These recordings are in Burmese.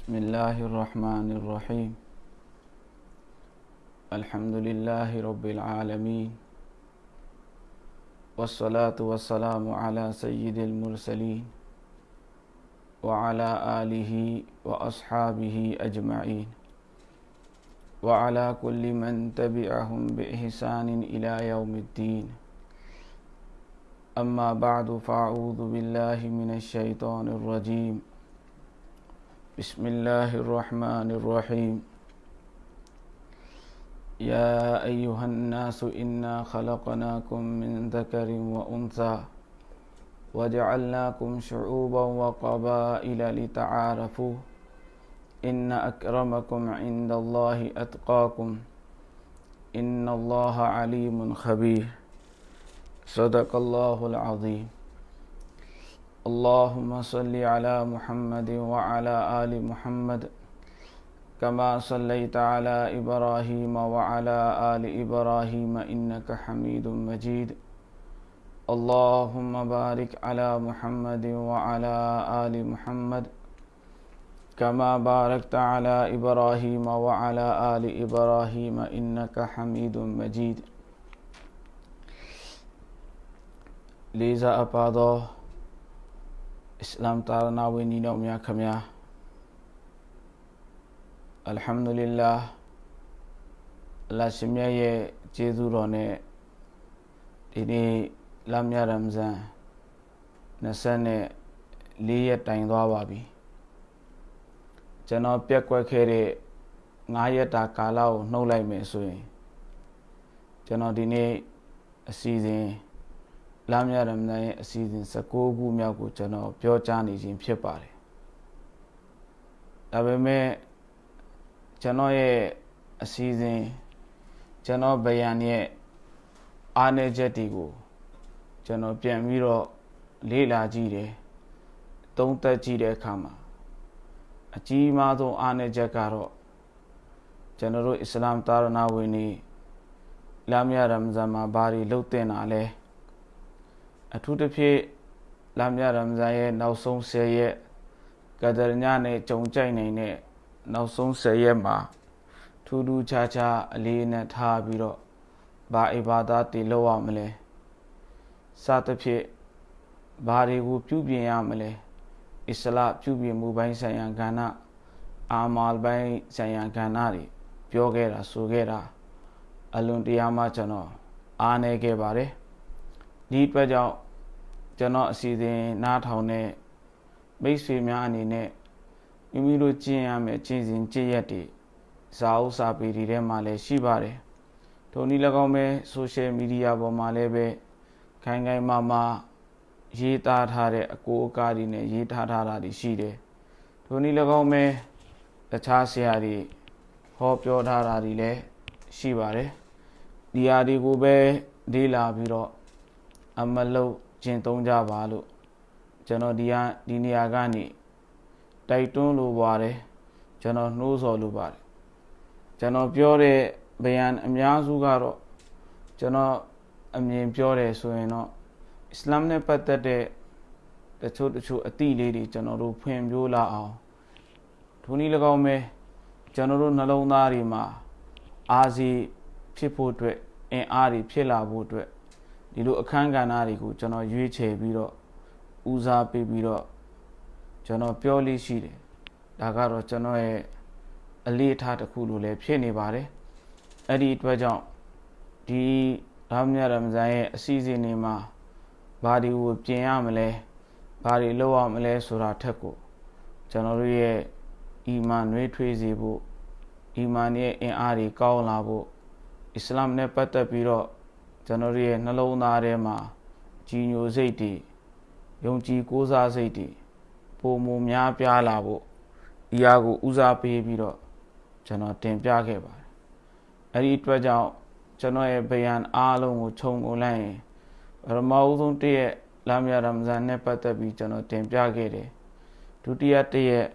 بسم الله الرحمن الرحيم. الحمد لله رب العالمين. والصلاة والسلام على سيد المرسلين وعلى آله وأصحابه أجمعين. وعلى كل من تبعهم بإحسان إلى يوم الدين. أما بعد فأعوذ بالله من الشيطان الرجيم. بسم الله الرحمن الرحيم. يا أيها الناس إنا خلقناكم من ذكر وأنثى وجعلناكم شعوبا وقبائل لتعارفوا. إن أكرمكم عند الله أتقاكم. إن الله عليم خبير. صدق الله العظيم. اللهم صل على محمد وعلى آل محمد كما صليت على إبراهيم وعلى آل إبراهيم إنك حميد مجيد اللهم بارك على محمد وعلى آل محمد كما باركت على إبراهيم وعلى آل إبراهيم إنك حميد مجيد ليزا أبادو အစ္စလာမ်သာသနာဝင်ညီတော်များခမညာအလ်ဟမ်ဒူလ illah အလ္လာဟ်ရှင်မြတ်ရဲ့ကျေးဇူးတော်နဲ့ဒီနေ့လမ်းမြရမ်ဇန်24ရက်တိုင်သွားပါပြီကျွန်တော်ပြက်ကွက်ခဲ့တဲ့9ရက်တာကာလကိုနှုတ်လိုက်မယ်ဆိုရင်ကျွန်တော်ဒီနေ့အစီအစဉ် လာမြရမန်ရဲ့အစီအစဉ်16ခုမြောက်ကိုကျွန်တော်ပြောကြားနေခြင်းဖြစ်ပါတယ်။ဒါပေမဲ့ကျွန်တော်ရဲ့အစီအစဉ်ကျွန်တော်ဗယံရဲ့အားနည်းချက်တွေကိုကျွန်တော်ပြန်ပြီးတော့လေ့လာကြည့်တယ်။သုံးသပ်ကြည့်တဲ့အခါမှာအကြီးမားဆုံးအားနည်းချက်ကတော့ကျွန်တော်တို့အစ္စလာမ်သာရဏဝင်နေလာမြရမဇန်မှာဘာတွေလုပ်တင်တာလဲ။ အထူးသဖြင့်လာမြရမ်ဇန်ရဲ့နောက်ဆုံး10ရက်ကဒရညနဲ့ကြုံကြိုက်နိုင်တဲ့နောက်ဆုံး10ရက်မှာထူးထူးခြားခြားအလေးနဲ့ထားပြီးတော့ဘာအိဘာဒတ်တွေလုပ်ရမလဲစသဖြင့်ဘာတွေကိုပြုပြင်ရမလဲအစ္စလာပြုပြင်မှုပိုင်းဆိုင်ရာကဏ္ဍအာမာလ်ပိုင်းဆိုင်ရာကဏ္ဍတွေပြောခဲ့တာဆိုခဲ့တာအလွန်တရာမှကျွန်တော်အားနေခဲ့ပါတယ် ဒီအတွက်ကြောင့်ကျွန်တော်အစီအစဉ်နားထောင်တဲ့မိတ်ဆွေများအနေနဲ့မိမိတို့ကျင့်ရမယ်ကျင့်စဉ်ကျင့်ရက်တွေဇာဥစာပေတွေထဲမှာလည်းရှိပါတယ်။ထိုနည်း၎င်းပဲ social media ပေါ်မှာလည်းပဲခိုင်ခိုင်မာမာရေးသားထားတဲ့အကိုအကားတွေနဲ့ရေးထားထားတာတွေရှိတယ်။ထိုနည်း၎င်းပဲတခြားဆရာတွေဟောပြောထားတာတွေလည်းရှိပါတယ်။ဒီဟာတွေကိုပဲလေ့လာပြီးတော့ အမလုတ်ကျင့်သုံးကြပါလို့ကျွန်တော်ဒီကဒီနေရာကနေတိုက်တွန်းလိုပါတယ်ကျွန်တော်နှိုးဆော်လိုပါတယ်ကျွန်တော်ပြောတဲ့ဗယံအများစုကတော့ကျွန်တော်အမြင်ပြောတယ်ဆိုရင်တော့အစ္စလာမ်နဲ့ပတ်သက်တဲ့တချို့တချို့အသည့်လေးတွေကျွန်တော်တို့ဖွင့်ပြလာအောင်ထိုနည်း၎င်းပဲကျွန်တော်တို့နှလုံးသားတွေမှာအာစီဖြစ်ဖို့အတွက်အင်အားတွေဖြစ်လာဖို့အတွက် ဒီလိုအခန်းကဏ္ဍတွေကိုကျွန်တော်ရွေးချယ်ပြီးတော့ဦးစားပေးပြီးတော့ကျွန်တော်ပြောလေးရှိတယ်ဒါကတော့ကျွန်တော်ရဲ့အလေးထားတစ်ခုလိုလည်းဖြစ်နေပါတယ်အဲ့ဒီအတွက်ကြောင့်ဒီရာမယရမဇန်ရဲ့အစီအစဉ်တွေမှာဘာတွေကိုပြင်ရမလဲဘာတွေလုပ်ရမလဲဆိုတာထက်ကိုကျွန်တော်တို့ရဲ့အီမန်နှွေးထွေးစေဖို့အီမန်ရဲ့အင်အားတွေကောင်းလာဖို့အစ္စလာမ်နဲ့ပတ်သက်ပြီးတော့ ကျွန်တော်ရဲ့နှလုံးသားထဲမှာကြီးညိုစိတ်တွေယုံကြည်ကိုးစားစိတ်တွေပုံမများပြားလာဖို့ဒီဟာကိုဦးစားပေးပြီးတော့ကျွန်တော်တင်ပြခဲ့ပါတယ်အဲ့ဒီအတွက်ကြောင့်ကျွန်တော်ရဲ့ဗယံအားလုံးကိုခြုံငုံလိုက်ရင်ပရမအုဆုံးတည့်ရဲ့လာမယာရမဇန်နဲ့ပတ်သက်ပြီးကျွန်တော်တင်ပြခဲ့တယ်ဒုတိယတည့်ရဲ့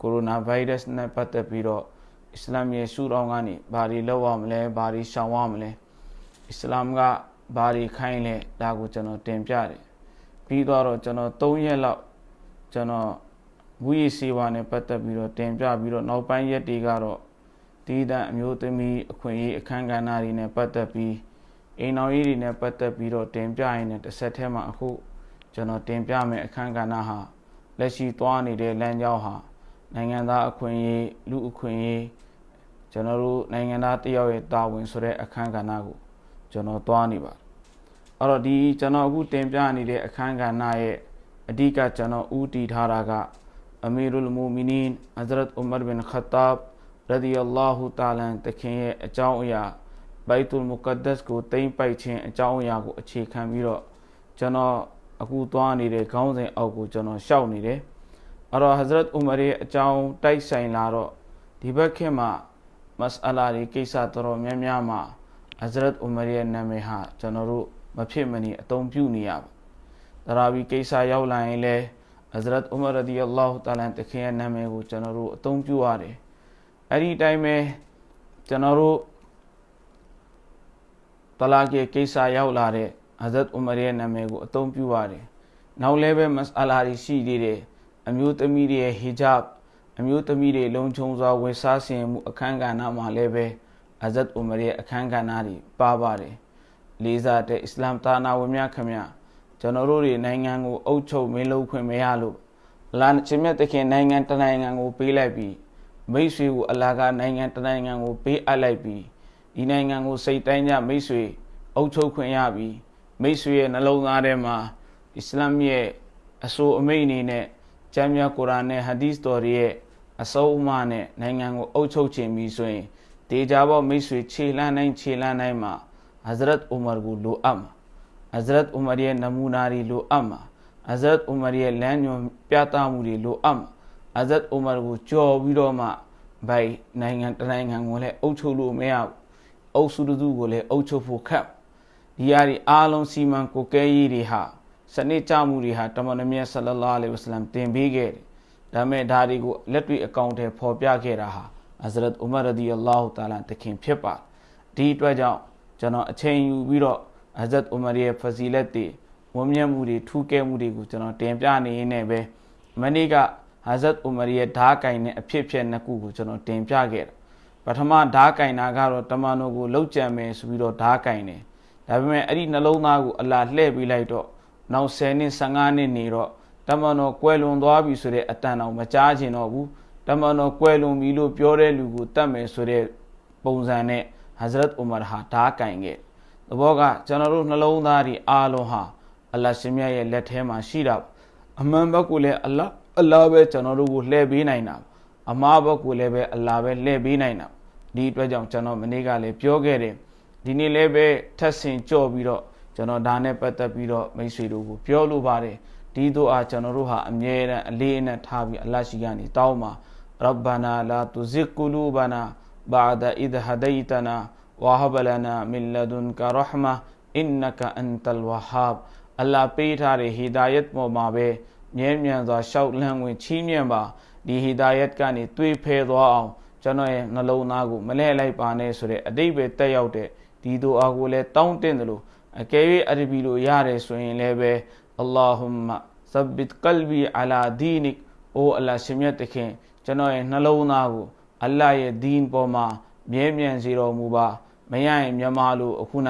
ကိုရိုနာဗိုင်းရပ်စ်နဲ့ပတ်သက်ပြီးတော့အစ္စလာမ်ရဲ့ရှုထောင့်ကနေဘာတွေလုပ်ရမလဲဘာတွေရှောင်ရမလဲ အစ္စလာမ်ကဘာတွေခိုင်းလဲဒါကိုကျွန်တော်တင်ပြတယ်ပြီးတော့ကျွန်တော်3ရက်လောက်ကျွန်တော်မူရည်စေဝါနဲ့ပတ်သက်ပြီးတော့တင်ပြပြီးတော့နောက်ပိုင်းရက်တွေကတော့တီးတန့်အမျိုးသမီးအခွင့်အရေးအခမ်းကဏ္ဍတွေနဲ့ပတ်သက်ပြီးအိမ်တော်ရေးတွေနဲ့ပတ်သက်ပြီးတော့တင်ပြရင်းနဲ့တစ်ဆက်တည်းမှာအခုကျွန်တော်တင်ပြမယ်အခမ်းကဏ္ဍဟာလက်ရှိသွားနေတဲ့လမ်းကြောင်းဟာနိုင်ငံသားအခွင့်အရေးလူအခွင့်အရေးကျွန်တော်တို့နိုင်ငံသားတယောက်ရဲ့တာဝန်ဆိုတဲ့အခမ်းကဏ္ဍကို ကျွန်တော်သွားနေပါအဲ့တော့ဒီကျွန်တော်အခုတင်ပြနေတဲ့အခမ်းကဏ္ဍရဲ့အဓိကကျွန်တော်ဦးတည်ထားတာကအမီရုလ်မူမီနင်ဟဇရတ်ဥမရ်ဘင်ခတ်တာဘ်ရဒီအလာဟူတာလန်တခင်ရဲ့အကြောင်းအရာဘိုက်တူလ်မုကဒ္ဒတ်ကိုတိမ့်ပိုက်ခြင်းအကြောင်းအရာကိုအခြေခံပြီးတော့ကျွန်တော်အခုသွားနေတဲ့ခေါင်းစဉ်အောက်ကိုကျွန်တော်ရှောက်နေတယ်အဲ့တော့ဟဇရတ်ဥမရ်ရဲ့အကြောင်းတိုက်ဆိုင်လာတော့ဒီဘက်ခေတ်မှာမစအလာတွေကိစ္စတော်တော်များများမှာ ဟဇရတ်ဥမရ်ရဲ့နာမည်ဟာကျွန်တော်တို့မဖြစ်မနေအသုံးပြုနေရပါတရာဘီကိစ္စရောက်လာရင်လည်းဟဇရတ်ဥမရ်ရဒီအလာဟူတာလန်တခင်ရဲ့နာမည်ကိုကျွန်တော်တို့အသုံးပြုရတယ်အဲ့ဒီတိုင်းပဲကျွန်တော်တို့တလာကေကိစ္စရောက်လာတဲ့ဟဇရတ်ဥမရ်ရဲ့နာမည်ကိုအသုံးပြုရတယ်နောက်လည်းပဲမစအလာတွေရှိသေးတယ်အမျိုးသမီးတွေရဲ့ဟီဂျပ်အမျိုးသမီးတွေလုံခြုံစွာဝယ်စားဆင်မှုအခမ်းကဏ္ဍမှာလည်းပဲ အဇတ်ဥမရရဲ့အခမ်းကဏ္ဍတွေပါပါတယ်လေးစားတဲ့အစ္စလာမ်သာနာဝင်များခမရကျွန်တော်တို့တွေနိုင်ငံကိုအုပ်ချုပ်မင်းလုပ်ခွင့်မရလို့အလားချင်းမြတ်တခင်နိုင်ငံတနိုင်ငံကိုပေးလိုက်ပြီးမိတ်ဆွေကိုအလားကနိုင်ငံတနိုင်ငံကိုပေးအပ်လိုက်ပြီးဒီနိုင်ငံကိုစိတ်တိုင်းကြမိတ်ဆွေအုပ်ချုပ်ခွင့်ရပြီးမိတ်ဆွေရဲ့နှလုံးသားထဲမှာအစ္စလာမ်ရဲ့အဆိုအမိန့်အနေနဲ့ကျမ်းမြတ်ကုရ်အာန်နဲ့ဟာဒီသ်တော်ရဲ့အဆုံးအမနဲ့နိုင်ငံကိုအုပ်ချုပ်ခြင်းပြီးဆိုရင် ဒေဂျာဘောမိတ်ဆွေခြေလှမ်းတိုင်းခြေလှမ်းတိုင်းမှာဟဇရတ်ဥမာကိုလိုအပ်မှာဟဇရတ်ဥမာရဲ့နမူနာတွေလိုအပ်မှာဟဇရတ်ဥမာရဲ့လမ်းညွှန်ပြသမှုတွေလိုအပ်မှာဟဇရတ်ဥမာကိုကြော်ပြီးတော့မှဘိုင်နိုင်ငံတနိုင်ငံကိုလည်းအုပ်ချုပ်လို့မရဘူးအုပ်စုတူကိုလည်းအုပ်ချုပ်ဖို့ခက်ဒီအရာဒီအားလုံးစီမံကိုကဲရေးတွေဟာစနစ်ကြမှုတွေဟာတမန်တော်မြတ်ဆလလာလဟ်ဝဆလမ်တင်ပေးခဲ့တယ်ဒါမဲ့ဒါတွေကိုလက်တွေ့အကောင့်ထဲပေါ်ပြခဲ့တာဟာ ဟဇရတ်ဥမရဒီအလ္လာဟူတာလာတခင်ဖြစ်ပါဒီအတွက်ကြောင့်ကျွန်တော်အချိန်ယူပြီးတော့ဟဇရတ်ဥမရရဲ့ဖဇီလက်တွေဝန်းမြတ်မှုတွေထူးကဲမှုတွေကိုကျွန်တော်တင်ပြနေရင်းနဲ့ပဲမနေ့ကဟဇရတ်ဥမရရဲ့ဓားကင်နဲ့အဖြစ်ဖြစ်နှစ်ခုကိုကျွန်တော်တင်ပြခဲ့တာပထမဓားကင်တာကတော့တမန်တော်ကိုလှုပ်ကြံမယ်ဆိုပြီးတော့ဓားကင်တယ်ဒါပေမဲ့အဲ့ဒီနှလုံးသားကိုအလာလှည့်ပေးလိုက်တော့နောက်10နှစ်15နှစ်နေတော့တမန်တော်ကွယ်လွန်သွားပြီဆိုတဲ့အတန်တော်မကြားချင်တော့ဘူး တမန်တော်ကွယ်လွန်ပြီလို့ပြောတဲ့လူကိုတတ်မယ်ဆိုတဲ့ပုံစံနဲ့ဟဇရတ်ဥမာဟာဓာကင်ခဲ့သဘောကကျွန်တော်တို့နှလုံးသားဒီအားလုံးဟာအလ္လာဟ်ရှင်မြတ်ရဲ့လက်ထဲမှာရှိတာအမှန်ဘက်ကိုလည်းအလ္လာဟ်အလ္လာဟ်ပဲကျွန်တော်တို့ကိုလှည့်ပေးနိုင်တာအမှားဘက်ကိုလည်းပဲအလ္လာဟ်ပဲလှည့်ပေးနိုင်တာဒီအတွက်ကြောင့်ကျွန်တော်မနေ့ကလည်းပြောခဲ့တယ်ဒီနေ့လည်းပဲထပ်ဆင်ကြော့ပြီးတော့ကျွန်တော်ဒါနဲ့ပတ်သက်ပြီးတော့မိတ်ဆွေတို့ကိုပြောလိုပါတယ်ဒီတို့အားကျွန်တော်တို့ဟာအမြဲတမ်းအလေးအနက်ထားပြီးအလရှိကနေတောင်းပါ ရဘ္ဘာနာလာတူဇစ်ကူလူဘာနာဘာဒအဒ်ဟဒိတနာဝဟဘလနာမင်လဒွန်ကရဟမာအင်နကအန်တလ်ဝဟာဘ်အလ္လာပေးထားတဲ့ဟီဒါယတ်ပေါ်မှာပဲမြဲမြံစွာရှောက်လန်းဝင်ချီးမြှင့်ပါဒီဟီဒါယတ်ကနေတွေးဖဲသွားအောင်ကျွန်တော်ရဲ့နှလုံးသားကိုမလဲလိုက်ပါနဲ့ဆိုတဲ့အတိတ်ပဲတက်ရောက်တဲ့ဒီတို့အားကိုလည်းတောင်းတင်တယ်လို့အကယ်၍အရဘီလိုရတယ်ဆိုရင်လည်းပဲ Allahumma sabbit qalbi ala dinik အိုအလ္လာရှင်မြတ်တခင် ကျွန်တော်ရဲ့နှလုံးသားကိုအလ္လာရဲ့ဒီန်ပေါ်မှာမြဲမြံစေတော်မူပါမရရင်မြန်မာလိုအခုန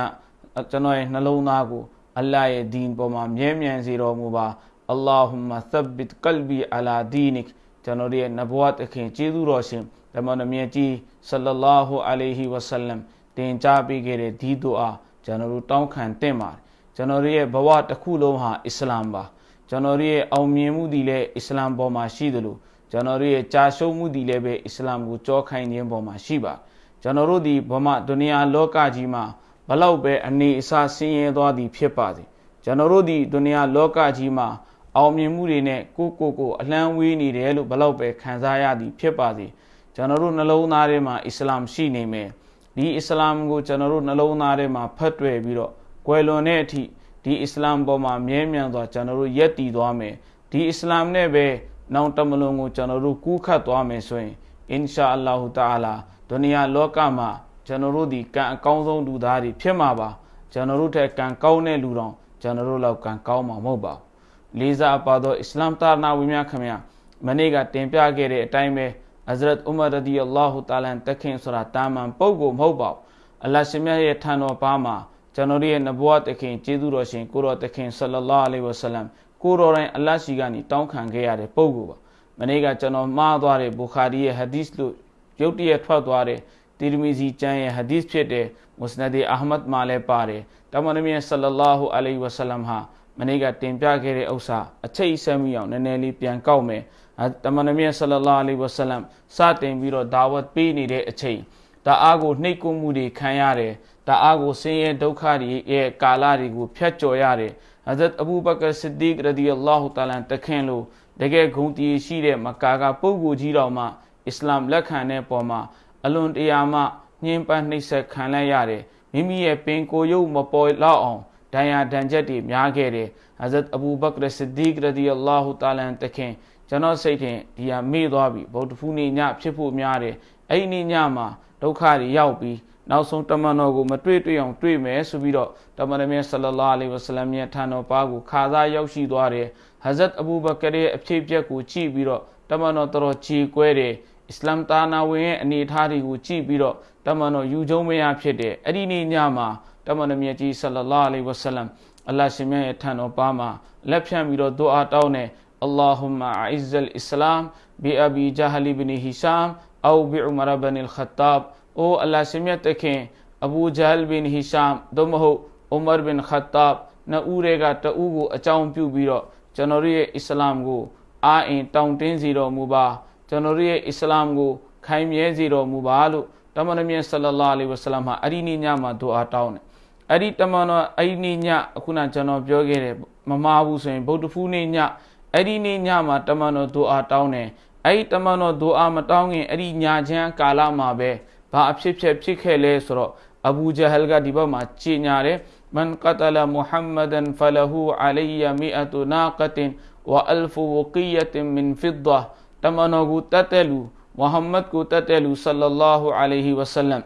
ကျွန်တော်ရဲ့နှလုံးသားကိုအလ္လာရဲ့ဒီန်ပေါ်မှာမြဲမြံစေတော်မူပါ Allahumma thabbit qalbi ala dinik ကျွန်တော်ရဲ့နဘဝတခင်ကျေးဇူးတော်ရှင်ဓမ္မနမြတ်ကြီးဆလလာဟူအလိုင်ဟီဝဆလမ်တင်ကြားပေးခဲ့တဲ့ဒီဒူအာကျွန်တော်တို့တောင်းခံတင့်ပါတယ်ကျွန်တော်ရဲ့ဘဝတစ်ခုလုံးဟာအစ္စလာမ်ပါကျွန်တော်ရဲ့အောင်မြင်မှုဒီလည်းအစ္စလာမ်ပေါ်မှာရှိသလို ကျွန်တော်ရဲ့ကြာရှုံးမှုဒီလည်းပဲအစ္စလာမ်ကိုကြောခိုင်းခြင်းပေါ်မှာရှိပါကျွန်တော်တို့ဒီဗမာဒုနီယာလောကကြီးမှာဘလောက်ပဲအနေအစားဆင်းရဲသွားသည်ဖြစ်ပါစေကျွန်တော်တို့ဒီဒုနီယာလောကကြီးမှာအောင်မြင်မှုတွေနဲ့ကိုကိုကိုအလန်းဝေးနေတယ်လို့ဘလောက်ပဲခံစားရသည်ဖြစ်ပါစေကျွန်တော်တို့နှလုံးသားထဲမှာအစ္စလာမ်ရှိနေမယ်ဒီအစ္စလာမ်ကိုကျွန်တော်တို့နှလုံးသားထဲမှာဖတ်တွေ့ပြီးတော့ကွယ်လွန်တဲ့အထိဒီအစ္စလာမ်ပေါ်မှာမြဲမြံစွာကျွန်တော်တို့ယက်တည်သွားမယ်ဒီအစ္စလာမ်နဲ့ပဲ နောင်တမလွန်ကိုကျွန်တော်တို့ကူးခတ်သွားမယ်ဆိုရင်အင်ရှာအလ္လာဟူတာလာဒုနီယာလောကမှာကျွန်တော်တို့ဒီကံအကောင်းဆုံးလူသားတွေဖြစ်မှာပါကျွန်တော်တို့ထက်ကံကောင်းတဲ့လူတော်ကျွန်တော်တို့လောက်ကံကောင်းမှာမဟုတ်ပါဘူးလေးစားပါတော့အစ္စလာမ်တာနာဝင်များခင်ဗျာမနေ့ကတင်ပြခဲ့တဲ့အတိုင်းပဲအဇရတ်ဥမာရဒီအလ္လာဟူတာလန်တခင်ဆိုတာတာမန်ပုဂ္ဂိုလ်မဟုတ်ပါဘူးအလ္လာဟ်ရှင်မြတ်ရဲ့ထံတော်ပါမှာကျွန်တော်ရဲ့နဘဝတခင်ကျေးဇူးတော်ရှင်ကိုတော်တခင်ဆလလာအလိဝဆလမ် ကိုတော်တိုင်းအလ္လာဟ်ရှိကနေတောင်းခံခဲ့ရတဲ့ပုဂ္ဂိုလ်ပါမနေ့ကကျွန်တော်မှားသွားတဲ့ဘူခါရီရဲ့ဟဒီစ်လို့ရုတ်တရက်ထွက်သွားတဲ့တီရမီဇီကျမ်းရဲ့ဟဒီစ်ဖြစ်တဲ့မုစနဒီအာဟမတ်မှာလည်းပါတယ်တမန်တော်မြတ်ဆလလာဟူအလိဝဆလမ်ဟာမနေ့ကတင်ပြခဲ့တဲ့ဥစ္စာအချိတ်ဆက်မိအောင်နည်းနည်းလေးပြန်ကောက်မယ်တမန်တော်မြတ်ဆလလာအလိဝဆလမ်စတင်ပြီးတော့ဒါဝတ်ပေးနေတဲ့အချိန်ဒါအားကိုနှိပ်ကွမှုတွေခံရတယ်ဒါအားကိုဆင်းရဲဒုက္ခတွေရဲ့ကာလတွေကိုဖျက်ကျော်ရတယ် ဟဇတ်အဘူဘကာဆစ်ဒီကရဒီအလ္လာဟူတာလန်တခင်လို့တကယ်ဂုဏ်တည်ရှိတဲ့မကာကပုဂ္ဂိုလ်ကြီးတော်မှအစ္စလာမ်လက်ခံတဲ့ပေါ်မှာအလွန်တရာမှညှင်းပန်းနှိပ်စက်ခံလိုက်ရတယ်မိမိရဲ့ပင်ကိုယ်ရုပ်မပေါ်လောက်အောင်ဒဏ်ရာဒဏ်ချက်တွေများခဲ့တယ်ဟဇတ်အဘူဘကာဆစ်ဒီကရဒီအလ္လာဟူတာလန်တခင်ကျွန်တော်စိတ်ထင်ဒီဟာမေ့သွားပြီဗုဒ္ဓဖူးနေ့ညဖြစ်ဖို့များတယ်အဲ့ဒီနေ့ညမှာဒုက္ခတွေရောက်ပြီး နောက်ဆုံးတမန်တော်ကိုမတွေ့တွေ့အောင်တွေ့မယ်ဆိုပြီးတော့တမန်တော်မြတ်ဆလလာလီဝဆလမ်ရဲ့ထံတော်ပါကိုခါစားရောက်ရှိသွားတယ်ဟဇရတ်အဘူဘကရဲ့အဖြစ်အပျက်ကိုကြည့်ပြီးတော့တမန်တော်တော်ချီကွဲတယ်အစ္စလမ်တာနာဝင်ရဲ့အနေအထားတွေကိုကြည့်ပြီးတော့တမန်တော်ယူကျုံမရဖြစ်တယ်အဲ့ဒီနေ့ညမှာတမန်တော်မြတ်ကြီးဆလလာလီဝဆလမ်အလ္လာရှင်မြတ်ရဲ့ထံတော်ပါမှာလက်ဖြန့်ပြီးတော့ဒုအာတောင်းတယ်အလ္လာဟူမအအစ္စလ်အစ္စလမ်ဘီအဘီဂျာဟလီဘနီဟီရှမ်အောဘီဥမရဘနီလ်ခတ်တာဘ် လာရှင်မြတ်တခင်အဘူဂျဟလ်ဘင်ဟီရှမ်သို့မဟုတ်ဥမာဘင်ခတ်တပ်နှစ်ဦးတွေကတဦးကိုအကြောင်းပြုပြီးတော့ကျွန်တော်ရဲ့အစ္စလာမ်ကိုအာအင်တောင်းတင်းစီတော်မူပါကျွန်တော်ရဲ့အစ္စလာမ်ကို ခိုင်မြဲစေတော်မူပါလို့တမန်တော်မြတ်ဆလလာလီဝဆလမ်ဟာအဲ့ဒီနေ့ညမှာဒူအာတောင်းတယ်အဲ့ဒီတမန်တော်အဲ့ဒီနေ့ညအခုနကျွန်တော်ပြောခဲ့တယ်မမာဘူးဆိုရင်ဗုဒ္ဓဖူးနေ့ညအဲ့ဒီနေ့ညမှာတမန်တော်ဒူအာတောင်းတယ်အဲ့ဒီတမန်တော်ဒူအာမတောင်းခင်အဲ့ဒီညချမ်းကာလမှာပဲ ဘာအဖြစ်ဖြစ်ဖြစ်ခဲ့လဲဆိုတော့အဘူဂျဟလ်ကဒီဘက်မှာကြီးညာတယ်မန်ကတလမုဟမ္မဒန်ဖလဟူအလီယမီအတူနာကတင်ဝအလ်ဖူဝကီယတင်မင်ဖစ်ဒါတမနောကူတတ်တဲ့လူမုဟမ္မဒ်ကိုတတ်တဲ့လူဆလလာဟူအလိုင်ဟီဝဆလမ်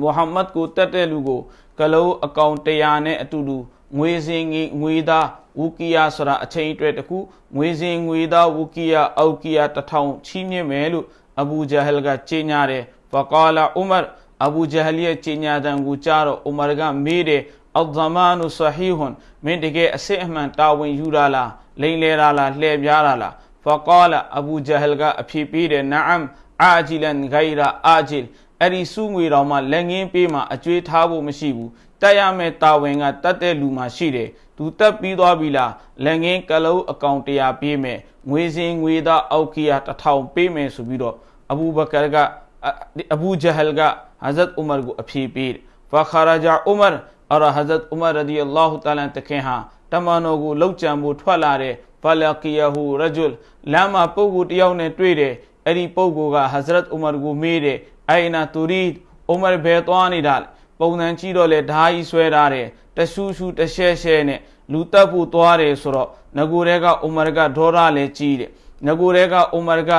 မုဟမ္မဒ်ကိုတတ်တဲ့လူကိုကလုံးအကောင်တရားနဲ့အတူတူငွေစင်ငွေသားဝူကီယာဆိုတာအချိန်အတွက်တခုငွေစင်ငွေသားဝူကီယာအောက်ကီယာတထောင်ချီးမြှင့်မယ်လို့အဘူဂျဟလ်ကကြေညာတယ် فقال عمر အဘူဂျဟလ်ရဲ့ကြီးညာတန်ကိုကြားတော့ဥမာကမေးတယ်အဇမန်ဆဟီဟွန်မင်းတကယ်အစစ်အမှန်တာဝန်ယူရလားလိန်လေရလားလှည့်ပြားရလား فقال အဘူဂျဟလ်ကအဖြေပေးတယ်နအမ်အာဂျီလန်ဂိုင်ရာအာဂျီလ်အဲ့ဒီစုငွေတော်မှာလက်ငင်းပေးမှအကျွေးထားဖို့မရှိဘူးတက်ရမယ်တာဝန်ကတတ်တဲ့လူမှရှိတယ်သူတက်ပြီးသွားပြီလားလက်ငင်းကလုံးအကောင့်တရားပေးမယ်ငွေစင်ငွေသားအောက်ကီယာတစ်ထောင်ပေးမယ်ဆိုပြီးတော့အဘူဘကာက အဘူဂျဟလ်ကဟဇတ်ဥမာကိုအဖြေပေးဖခရာဂျာဥမာအရဟဇတ်ဥမာရဒီအလ္လာဟူတာလန်တခင်ဟာတမန်တော်ကိုလှုပ်ကြံဖို့ထွက်လာတဲ့ဖလကီယဟူရဂျုလ်လမ်းမှာပုဂ္ဂိုလ်တယောက်နဲ့တွေ့တယ်အဲ့ဒီပုဂ္ဂိုလ်ကဟဇရတ်ဥမာကိုမေးတယ်အိုင်နာတူရီဥမာဘယ်သွားနေတာလဲပုံစံကြည့်တော့လေဓာကြီးဆွဲထားတယ်တဆူဆူတရှဲရှဲနဲ့လူတက်ဖို့သွားတယ်ဆိုတော့ငကိုတဲကဥမာကဒေါရလည်းကြီးတယ်ငကိုတဲကဥမာက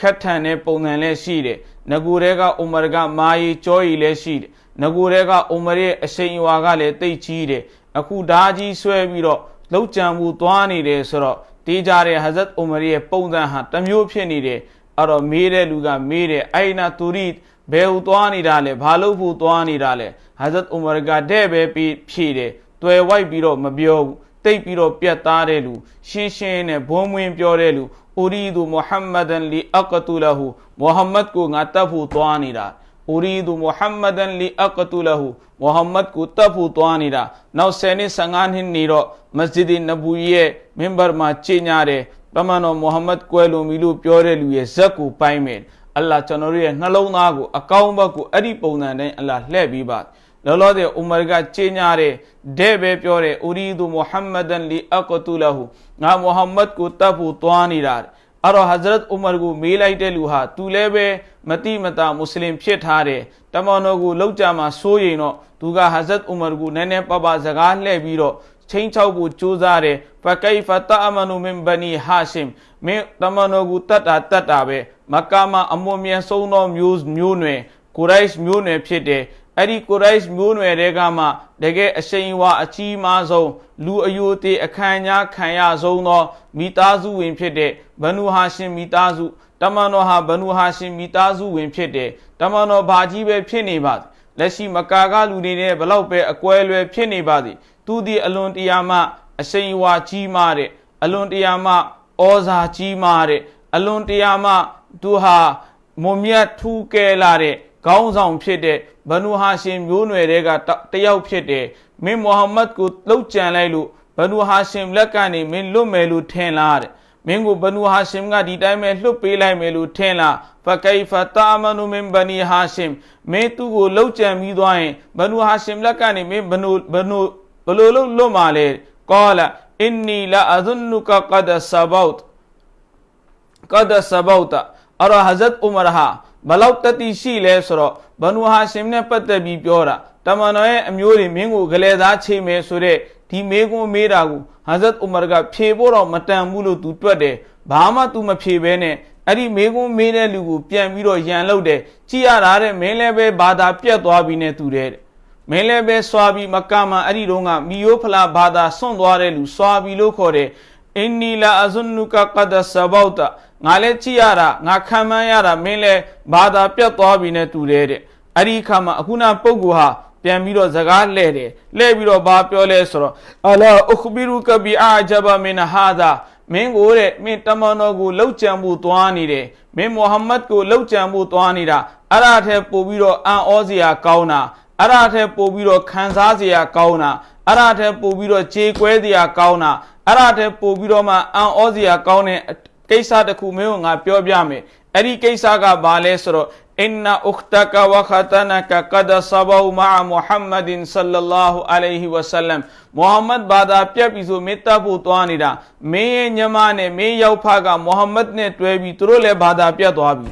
ခက်ထန်တဲ့ပုံစံလည်းရှိတယ်ငကိုတဲကဥမာကမာယီကြောရီလည်းရှိတယ်ငကိုတဲကဥမာရဲ့အရှိန်အဝါကလည်းတိတ်ကြီးတယ်အခုဓာကြီးဆွဲပြီးတော့လှုပ်ကြံမှုသွားနေတယ်ဆိုတော့တေးကြတဲ့ဟဇတ်ဥမာရဲ့ပုံစံဟာတမျိုးဖြစ်နေတယ်အဲ့တော့မေးတဲ့လူကမေးတယ်အိုင်နာတူရီဘယ်ဟူသွားနေတာလဲဘာလို့ဖို့သွားနေတာလဲဟဇတ်ဥမာကတဲ့ပဲပြီးဖြည့်တယ်တွယ်ဝိုက်ပြီးတော့မပြောဘူးတိတ်ပြီးတော့ပြတ်သားတဲ့လူရှင်းရှင်းနဲ့ဘုံဝင်ပြောတဲ့လူ အူရီဒူမုဟမ္မဒန်လီအကတူလဟူမုဟမ္မဒ်ကိုငါတပ်ဖို့သွားနေတာအူရီဒူမုဟမ္မဒန်လီအကတူလဟူမုဟမ္မဒ်ကိုတပ်ဖို့သွားနေတာနောက်ဆယ်နှစ်15နှစ်နေတော့မစဂျစ်နဘူရဲ့မင်ဘာမှာကျင့်ကြတယ်ပမန်တော်မုဟမ္မဒ်ကွယ်လွန်ပြီလို့ပြောတဲ့လူရဲ့ဇက်ကိုပိုင်းမယ်အလ္လာဟ်ကျွန်တော်တို့ရဲ့နှလုံးသားကိုအကောင်းဘက်ကိုအဲ့ဒီပုံစံတိုင်းအလ္လာဟ်လှည့်ပြီးပါ လောလောဆယ်ဥမာကကျင်းညာတဲ့တဲ့ပဲပြောတယ်အူရီဒူမုဟမ္မဒန်လီအကတူလဟူငါမုဟမ္မဒ်ကိုတပ်ဖို့သွားနေတာအဲ့တော့ Hazrat Umar ကိုမေးလိုက်တဲ့လူဟာသူလည်းပဲမတိမတာမွတ်စလင်ဖြစ်ထားတယ်တမန်တော်ကိုလောက်ကြမှာစိုးရင်တော့သူက Hazrat Umar ကိုနည်းနည်းပပစကားလှည့်ပြီးတော့ချင်းချောက်ဖို့ကြိုးစားတယ်ဖကိဖတအမနုမင်ဘနီဟာရှင်မင်းတမန်တော်ကိုတတ်တာတတ်တာပဲမက္ကာမှာအမွန်မြန်ဆုံးသောမျိုးမျိုးနွယ်ကိုရိုက်မျိုးနွယ်ဖြစ်တယ် အဲ့ဒီကိုရိုက်မျိုးနွယ်တွေကမှတကယ်အရှိန်အဝါအကြီးမားဆုံးလူအယိုသေးအခမ်းညားခံရဆုံးသောမိသားစုဝင်ဖြစ်တဲ့ဘနူဟာရှင်မိသားစုတမန်တော်ဟာဘနူဟာရှင်မိသားစုဝင်ဖြစ်တဲ့တမန်တော်ဘာကြီးပဲဖြစ်နေပါသည်လက်ရှိမကာကလူတွေနဲ့ဘလောက်ပဲအကွဲလွယ်ဖြစ်နေပါသည်သူဒီအလွန်တရာမှအရှိန်အဝါကြီးမားတဲ့အလွန်တရာမှဩဇာကြီးမားတဲ့အလွန်တရာမှသူဟာမုံမြတ်ထူးကဲလာတဲ့ ခေါင်းဆောင်ဖြစ်တဲ့ဘနူဟာရှင်မျိုးနွယ်တွေကတယောက်ဖြစ်တဲ့မင်းမုဟမ္မဒ်ကိုလှုပ်ကြံလိုက်လို့ဘနူဟာရှင်လက်ကနေမင်းလွတ်မယ်လို့ထင်လားတဲ့မင်းကိုဘနူဟာရှင်ကဒီတိုင်းပဲလွတ်ပေးလိုက်မယ်လို့ထင်လားဖကိဖတာမနူမင်ဘနီဟာရှင်မင်းသူ့ကိုလှုပ်ကြံပြီးသွားရင်ဘနူဟာရှင်လက်ကနေမင်းဘနူဘနူဘလို့လို့လွတ်မှာလဲကောလာအင်နီလာအဇွန်နုကကဒဆဘောတ်ကဒဆဘောတ်အဲ့တော့ဟဇတ်ဥမရဟာ ဘလောက်တတိရှိလဲဆိုတော့ဘနူဟာရှင်နဲ့ပတ်သက်ပြီးပြောတာတမန်တော်ရဲ့အမျိုးတွေမင်းကိုဂလဲသားချိန်မယ်ဆိုတဲ့ဒီမေကွန်းမေးတာကိုဟဇတ်ဥမရကဖြေဖို့တော့မတန်ဘူးလို့သူတွက်တယ်ဘာမှသူမဖြေဘဲနဲ့အဲ့ဒီမေကွန်းမေးတဲ့လူကိုပြန်ပြီးတော့ရန်လုပ်တယ်ကြည်ရတာတဲ့မင်းလည်းပဲဘာသာပြတ်သွားပြီနဲ့တူတယ်မင်းလည်းပဲစွာပြီးမကမှအဲ့ဒီတော့ကမီယိုဖလာဘာသာဆွန့်သွားတဲ့လူစွာပြီးလို့ခေါ်တယ်အင်နီလာအဇွန်နုကကဒဆဘောက်တာ ငါလည်းကြည့်ရတာငါခံမှန်းရတာမင်းလည်းဘာသာပြတ်သွားပြီနဲ့တူတယ်တဲ့အဲ့ဒီအခါမှာအခုနပုဂ္ဂိုလ်ဟာပြန်ပြီးတော့စကားလှဲ့တယ်လှဲ့ပြီးတော့ဘာပြောလဲဆိုတော့အလာအခဘီရုကဘီအာဂျဘမင်ဟာဒါမင်းကိုတဲ့မင်းတမန်တော်ကိုလှုပ်ကြံမှုသွားနေတယ်မင်းမုဟမ္မဒ်ကိုလှုပ်ကြံမှုသွားနေတာအဲ့ဒါထက်ပိုပြီးတော့အံ့ဩစရာကောင်းတာအဲ့ဒါထက်ပိုပြီးတော့ခံစားစရာကောင်းတာအဲ့ဒါထက်ပိုပြီးတော့ခြေကွဲစရာကောင်းတာအဲ့ဒါထက်ပိုပြီးတော့မှအံ့ဩစရာကောင်းတဲ့ ကိစ္စတစ်ခုမင်းကငါပြောပြမယ်အဲ့ဒီကိစ္စကဘာလဲဆိုတော့အင်နာဥခတကဝခတနကကဒဆဘောမာမုဟမ္မဒင်ဆလလာဟူအလိုင်ဟီဝဆလမ်မုဟမ္မဒ်ဘာသာပြက်ပြီးဆိုမေတ္တာဖို့သွားနေတာမင်းရဲ့ညီမနဲ့မင်းရောက်ဖကမုဟမ္မဒ်နဲ့တွဲပြီးသူတို့လည်းဘာသာပြက်သွားပြီ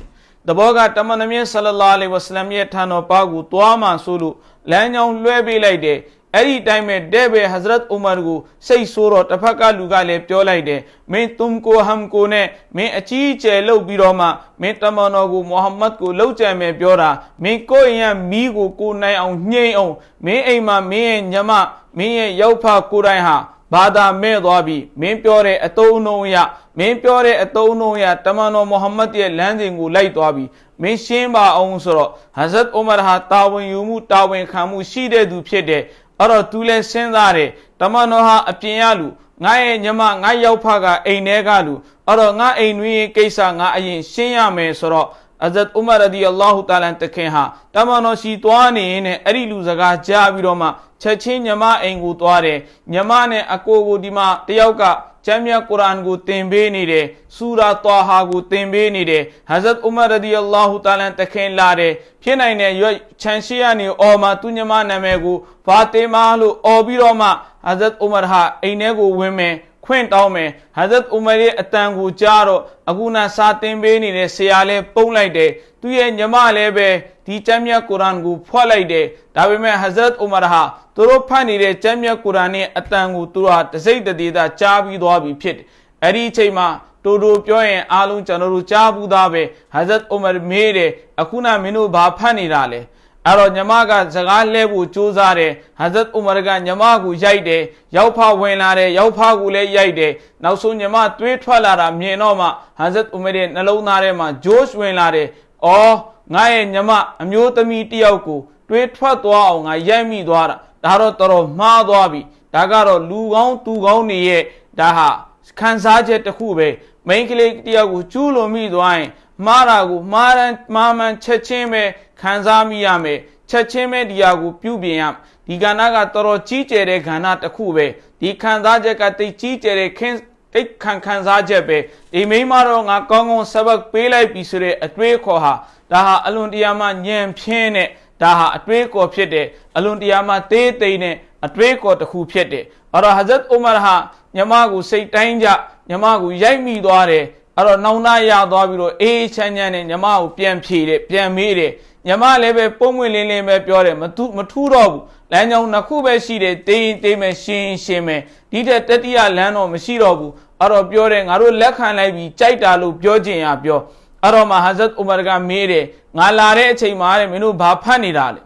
တဘောကတမန်တော်မြတ်ဆလလာလဟ်ဝဆလမ်ရဲ့ထံတော်ပါကိုသွားမှဆိုလို့လမ်းကြောင်းလွှဲပေးလိုက်တယ် အဲ့ဒီတိုင်းမဲ့တဲ့ပဲဟဇရတ်ဥမာကိုစိတ်ဆိုးတော့တစ်ဖက်ကလူကလည်းပြောလိုက်တယ်မင်းတုံကိုဟမ်ကိုနဲ့မင်းအကြီးအကျယ်လှုပ်ပြီးတော့မှမင်းတမန်တော်ကိုမုဟမ္မဒ်ကိုလှုပ်ကြံမယ်ပြောတာမင်းကိုယ့်ရင်မီးကိုကိုနိုင်အောင်ညှိမ့်အောင်မင်းအိမ်မှာမင်းရဲ့ညမမင်းရဲ့ရောက်ဖကိုတိုင်းဟာဘာသာမဲ့သွားပြီမင်းပြောတဲ့အတုံးလုံးရမင်းပြောတဲ့အတုံးလုံးရတမန်တော်မုဟမ္မဒ်ရဲ့လမ်းစဉ်ကိုလိုက်သွားပြီမင်းရှင်းပါအောင်ဆိုတော့ဟဇရတ်ဥမာဟာတာဝန်ယူမှုတာဝန်ခံမှုရှိတဲ့သူဖြစ်တဲ့ အဲ့တော့သူလည်းစဉ်းစားတယ်တမန်တော်ဟာအပြင်ရလူငါရဲ့ညမငါရောက်ဖကအိမ်ထဲကလူအဲ့တော့ငါအိမ်တွင်ကိစ္စငါအရင်ရှင်းရမယ်ဆိုတော့အဇတ်ဥမာရဒီအလ္လာဟူတာလန်တခင်ဟာတမန်တော်ရှိသွားနေရင်အဲ့ဒီလူစကားကြားပြီးတော့မှချက်ချင်းညမအိမ်ကိုသွားတယ်ညမနဲ့အကိုကိုဒီမှာတယောက်က ကျမ်းမြတ်ကုရ်အာန်ကိုသင်ပေးနေတယ်ဆူရာတောဟာကိုသင်ပေးနေတယ်ဟဇတ်ဥမာရဒီအလ္လာဟူတာလန်တခင်လာတယ်ဖြစ်နိုင်တဲ့ရွချန်ရှိရနေအော်မှာသူညမနာမည်ကိုဖာတေမာလို့အော်ပြီးတော့မှဟဇတ်ဥမာဟာအိမ်ထဲကိုဝင်မယ် ခွင့်တောင်းမယ်ဟဇတ်ဥမာရဲ့အတန်ကိုကြားတော့အခုနစာတင်ပေးနေတဲ့ဆရာလည်းပုံလိုက်တယ်သူရဲ့ညမလည်းပဲဒီကျမ်းမြတ်ကုရ်အာန်ကိုဖွက်လိုက်တယ်ဒါပေမဲ့ဟဇရတ်ဥမာဟာသူတို့ဖတ်နေတဲ့ကျမ်းမြတ်ကုရ်အာန်ရဲ့အတန်ကိုသူတို့ဟာတစိမ့်တသေးတာကြားပြီးသွားပြီဖြစ်တယ်အဲ့ဒီအချိန်မှာတိုးတိုးပြောရင်အားလုံးကျွန်တော်တို့ကြားဘူးသားပဲဟဇရတ်ဥမာမေးတယ်အခုနမင်းတို့ဘာဖတ်နေတာလဲ အဲ့တော့ညီမကစကားလဲဖို့ကြိုးစားတယ်ဟဇတ်ဥမာကညီမကိုရိုက်တယ်ရောက်ဖဝင်လာတယ်ရောက်ဖကိုလည်းရိုက်တယ်နောက်ဆုံးညီမတွေးထွက်လာတာမြင်တော့မှဟဇတ်ဥမာရဲ့နှလုံးသားထဲမှာဂျိုးဝင်လာတယ်အော်ငါရဲ့ညီမအမျိုးသမီးတယောက်ကိုတွေးထွက်သွားအောင်ငါရိုက်မိသွားတာဒါတော့တော်တော်မှားသွားပြီဒါကတော့လူကောင်းသူကောင်းနေရဲ့ဒါဟာခံစားချက်တစ်ခုပဲမိန်းကလေးတယောက်ကိုကျူးလွန်မိသွားရင်မှားတာကိုမှားတမ်းမှားမှန်ချက်ချင်းပဲ ခံစားမိရမယ်ချက်ချင်းပဲဒီဟာကိုပြုပြင်ရဒီကဏ္ဍကတော်တော်ကြီးကျယ်တဲ့ကဏ္ဍတစ်ခုပဲဒီခံစားချက်ကတိတ်ကြီးကျယ်တဲ့ခင်းတိတ်ခံခံစားချက်ပဲဒီမိမတော့ငါကောင်းကောင်းဆဘတ်ပေးလိုက်ပြီဆိုတဲ့အတွေးခေါ်ဟာဒါဟာအလွန်တရာမှညံဖြင်းတဲ့ဒါဟာအတွေးခေါ်ဖြစ်တယ်အလွန်တရာမှသေးသိမ့်တဲ့အတွေးခေါ်တစ်ခုဖြစ်တယ်အဲ့တော့ဟဇရတ်ဥမာဟာညမကိုစိတ်တိုင်းကြညမကိုရိုက်မိသွားတယ်အဲ့တော့နောင်နာရသွားပြီးတော့အေးချမ်းချမ်းနဲ့ညမကိုပြန်ဖြေတယ်ပြန်မေးတယ် ညမလည်းပဲပုံမွင့်လင်းလင်းပဲပြောတယ်မထူးမထူးတော့ဘူးလမ်းကြောင်းနှစ်ခုပဲရှိတယ်တေးရင်တေးမယ်ရှင်းရှင်းမယ်ဒီတဲ့တတိယလမ်းတော့မရှိတော့ဘူးအဲ့တော့ပြောတယ်ငါတို့လက်ခံလိုက်ပြီးကြိုက်တာလို့ပြောခြင်းရပြောအဲ့တော့မှဟာဇတ်ဥမာကမေးတယ်ငါလာတဲ့အချိန်မှာတဲ့မင်းတို့ဘာဖတ်နေတာလဲ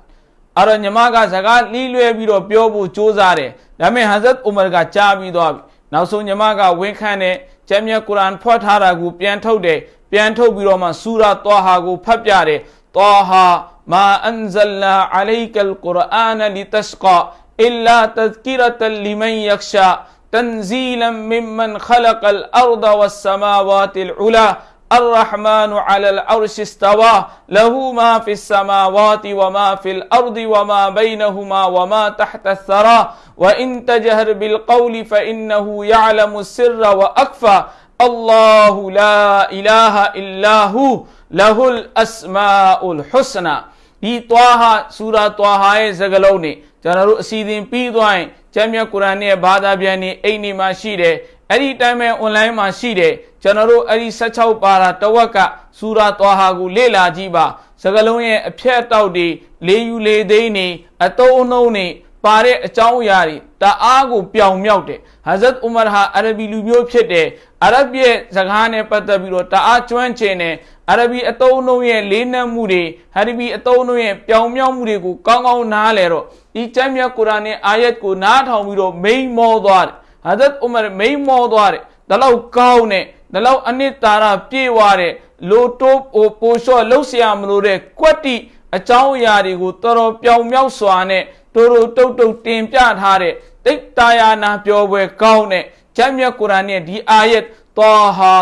အဲ့တော့ညီမကစကားလီးလွဲပြီးတော့ပြောဖို့ကြိုးစားတယ်ဒါပေမဲ့ဟဇရတ်ဥမာကကြားပြီးသွားပြီနောက်ဆုံးညီမကဝန်ခံတဲ့ကျမ်းမြတ်ကုရ်အာန်ဖွက်ထားတာကိုပြန်ထုတ်တယ်ပြန်ထုတ်ပြီးတော့မှဆူရာတောဟာကိုဖတ်ပြတယ် طه ما أنزلنا عليك القرآن لتشقى إلا تذكرة لمن يخشى تنزيلا ممن خلق الأرض والسماوات العلى الرحمن على العرش استوى له ما في السماوات وما في الأرض وما بينهما وما تحت الثرى وإن تجهر بالقول فإنه يعلم السر وأكفى الله لا إله إلا هو. လဟူလ်အစမာအူလ်ဟူစနာဒီသွာဟာဆူရာသွာဟာရဲ့စကားလုံးနေကျွန်တော်တို့အစီအစဉ်ပြီးသွားရင်ကျမ်းမြတ်ကုရ်အာန်ရဲ့ဘာသာပြန်နေအိမ်နေမှာရှိတယ်အဲ့ဒီတိုင်းပဲ online မှာရှိတယ်ကျွန်တော်တို့အဲ့ဒီ16ပါရာတဝက်ကဆူရာသွာဟာကိုလေ့လာကြည့်ပါစကားလုံးရဲ့အဖြတ်အတောက်တွေလေးယူလေးသိန်းနေအတုံးအနှုံးနေ ပါတဲ့အကြောင်းအရာတွေတအားကိုပြောင်မြောက်တယ်ဟာဇတ်ဥမာဟာအာရဘီလူမျိုးဖြစ်တယ်အာရဗ်ရဲ့စကားနဲ့ပတ်သက်ပြီးတော့တအားကျွမ်းကျင်တယ်အာရဘီအတုံးအနှုံးရဲ့လေးနက်မှုတွေဟာရဘီအတုံးအနှုံးရဲ့ပြောင်မြောက်မှုတွေကိုကောင်းကောင်းနားလဲတော့ဒီကျမ်းမြတ်ကုရ်အာန်ရဲ့အာယတ်ကိုနားထောင်ပြီးတော့မိန်မောသွားတယ်ဟာဇတ်ဥမာမိန်မောသွားတယ်ဒါလောက်ကောင်းတဲ့ဒါလောက်အနှစ်သာရပြည့်ဝတဲ့လိုတိုးပိုပိုလျှော့လှုပ်ရှားမလို့တဲ့ကွက်တိအကြောင်းအရာတွေကိုတော်တော်ပြောင်မြောက်စွာနဲ့ တိုးတိုးတုတ်တုတ်တင်ပြထားတဲ့တိတ်တာယာနာပြောပွဲကောင်းတဲ့ဂျမ်းမြတ်ကုရ်အာန်ရဲ့ဒီအာယတ်တောဟာ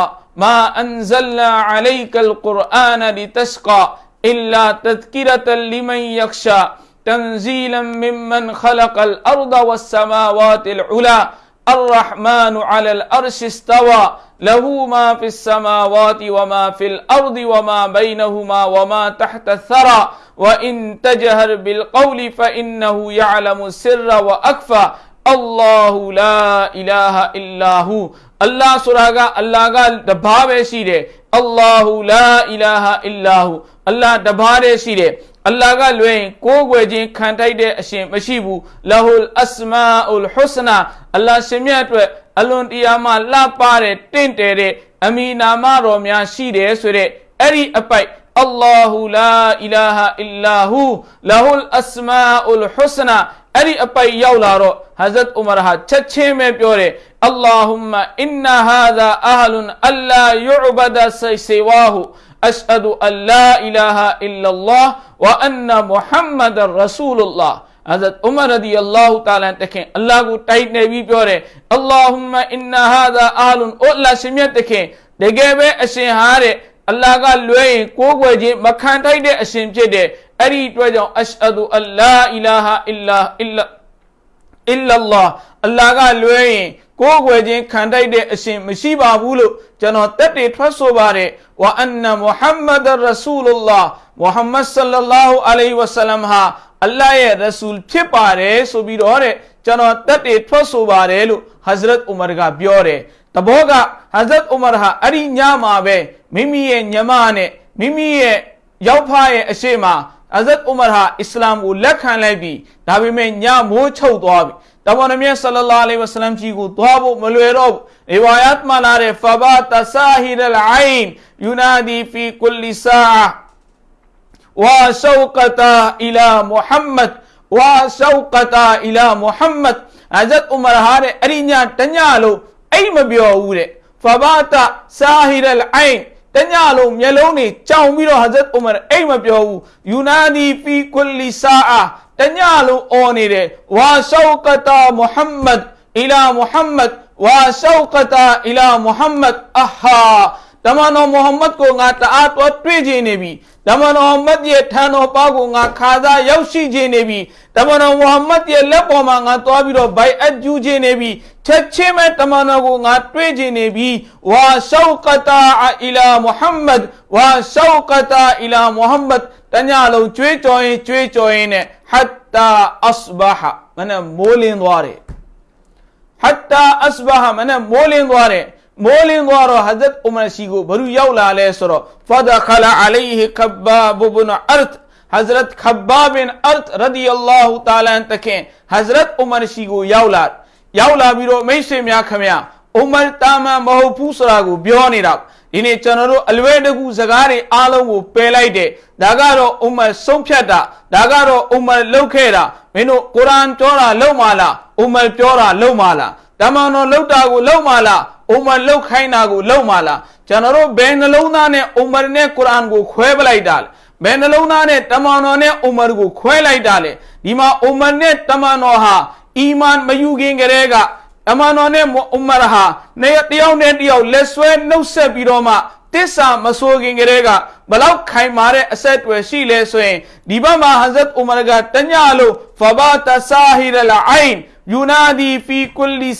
မာအန်ဇလနာအလိုက်ကလ်ကုရ်အာနလီတစကာအီလာတذكرة لمن يخشى تنزيلا ممن خلق الأرض والسماوات العلى الرحمن على الأرش استوى له ما في السماوات وما في الأرض وما بينهما وما تحت الثرى وإن تجهر بالقول فإنه يعلم السر وأكفى الله لا إله إلا هو الله سراغا الله قال دبابه شيره الله لا إله إلا هو الله دبابه شيره အလ္လာဟ်ကလွင်ကိုးကွယ်ခြင်းခံထိုက်တဲ့အရှင်မရှိဘူးလဟူလ်အစမာအူလ်ဟူစနာအလ္လာဟ်ရှင်မြတ်အတွက်အလွန်တရာမှလှပတဲ့တင့်တယ်တဲ့အမီနာမတော်များရှိတယ်ဆိုတဲ့အဲ့ဒီအပိုက် Allahu la ilaha illahu lahul asmaul husna အဲ့ဒီအပိုက်ရောက်လာတော့ Hazrat Umar ဟာချက်ချင်းပဲပြောတယ် Allahumma inna hadha ahlun alla yu'bada siwahu ashhadu an la ilaha illa Allah wa anna muhammadar rasulullah အဇတ်ဥမာရဒီအလ္လာဟူတာလန်တခင်အလ္လာဟ်ကိုတိုက်နေပြီးပြောတယ်အလ္လာဟူမအင်နာဟာဒါအာလွန်အိုလာရှင်မြတ်တခင်တကယ်ပဲအရှင်ဟာတဲ့ အလ္လာဟ်ကလွဲရင်ကိုးကွယ်ခြင်းမခံထိုက်တဲ့အရှင်ဖြစ်တယ်အဲ့ဒီအတွက်ကြောင့်အရှဟဒူအလ္လာအီလာဟာအလ္လာအီလာအလ္လာအလ္လာဟ်ကလွဲရင်ကိုးကွယ်ခြင်းခံထိုက်တဲ့အရှင်မရှိပါဘူးလို့ကျွန်တော်တက်တည်ထွက်ဆိုပါတယ်ဝအန်နမုဟမ္မဒ်ရဆူလုလာမုဟမ္မဒ်ဆလ္လာလာဟူအလိုင်ဝဆလမ်ဟာအလ္လာဟ်ရဲ့ရဆူလ်ဖြစ်ပါတယ်ဆိုပြီးတော့တဲ့ကျွန်တော်တက်တည်ထွက်ဆိုပါတယ်လို့ဟဇရတ်ဥမာကပြောတယ် တဘောကဟဇရတ်ဥမာဟာအဲ့ဒီညမှာပဲမိမိရဲ့ညမနဲ့မိမိရဲ့ရောက်ဖရဲ့အရှိမဟဇရတ်ဥမာဟာအစ္စလာမ်ကိုလက်ခံလိုက်ပြီးဒါပေမဲ့ညမိုးချုပ်သွားပြီတမန်တော်မြတ်ဆလလာအလိုင်ဝဆလမ်ကြီးကိုသွားဖို့မလွယ်တော့ဘူးရီဝါယတ်မှာလာတဲ့ဖဘာတဆာဟီရ်အအိုင်ယူနာဒီဖီကုလီဆာဝါရှောကတာအီလာမုဟမ္မဒ်ဝါရှောကတာအီလာမုဟမ္မဒ်အဇတ်ဥမာဟာတဲ့အရိညာတညလို့ အိတ်မပြောဘူးတဲ့ဖဘာတဆာဟီရ်အအိုင်တညလုံးမျက်လုံးတွေကြောင်ပြီးတော့ဟဇတ်ဥမာအိတ်မပြောဘူးယူနာဒီဖီကုလီဆာတညလုံးအော်နေတယ်ဝါရှောကတာမုဟမ္မဒ်အီလာမုဟမ္မဒ်ဝါရှောကတာအီလာမုဟမ္မဒ်အဟာ တမန်တော်မုဟမ္မဒ်ကိုငါတအားတော့တွေ့ချင်နေပြီတမန်တော်မုဟမ္မဒ်ရဲ့ထံတော်ပါကိုငါခါစားရောက်ရှိခြင်းနေပြီတမန်တော်မုဟမ္မဒ်ရဲ့လက်ပေါ်မှာငါသွားပြီးတော့ဘိုင်အပ်ကျူးခြင်းနေပြီချက်ချင်းပဲတမန်တော်ကိုငါတွေ့ခြင်းနေပြီဝါရှောကတာအီလာမုဟမ္မဒ်ဝါရှောကတာအီလာမုဟမ္မဒ်တညလုံးကြွေးကြော်ရင်ကြွေးကြော်ရင်နဲ့ဟတ်တာအစဘာဟမနဲ့မိုးလင်းသွားတယ်ဟတ်တာအစဘာဟမနဲ့မိုးလင်းသွားတယ် မိုးလင်းသွားတော့ဟဇတ်အူမာရှိကိုဘလူရောက်လာလဲဆိုတော့ဖဒခလာအလိုင်ဟီခဘာဘဘနအာတ်ဟဇရတ်ခဘာဘင်အာတ်ရဒီအလ္လာဟူတာလာန်တခင်ဟဇရတ်အူမာရှိကိုရောက်လာရောက်လာပြီးတော့မိတ်ဆွေများခမရအူမာတာမန်မဟုတ်ဘူးဆိုတာကိုပြောနေတာဒီနေ့ကျွန်တော်တို့အလွဲတကူစကားတွေအားလုံးကိုပယ်လိုက်တယ်ဒါကတော့အူမာဆုံးဖြတ်တာဒါကတော့အူမာလောက်ခဲ့တာမင်းတို့ကုရ်အာန်ပြောတာလောက်မလားအူမာပြောတာလောက်မလားတမန်တော်လောက်တာကိုလောက်မလား အုမ္မလှုပ်ခိုင်းတာကိုလှုပ်မှာလားကျွန်တော်တို့ဘယ်နှလုံးသားနဲ့အုမ္မနဲ့ကုရ်အာန်ကိုခွဲပလိုက်တာလဲဘယ်နှလုံးသားနဲ့တမန်တော်နဲ့အုမ္မကိုခွဲလိုက်တာလဲဒီမှာအုမ္မနဲ့တမန်တော်ဟာအီမန်မယူခင်ကတည်းကအမန်တော်နဲ့အုမ္မရဟာနေတယောက်နဲ့တယောက်လက်ဆွဲနှုတ်ဆက်ပြီးတော့မှတစ္ဆာမဆိုခင်ကတည်းကဘလောက်ခိုင်မာတဲ့အဆက်အသွယ်ရှိလဲဆိုရင်ဒီဘက်မှာဟဇရတ်ဥမာကတညလို့ဖဘာတဆာဟီရလအိုင် यूनादी फी कुल्ली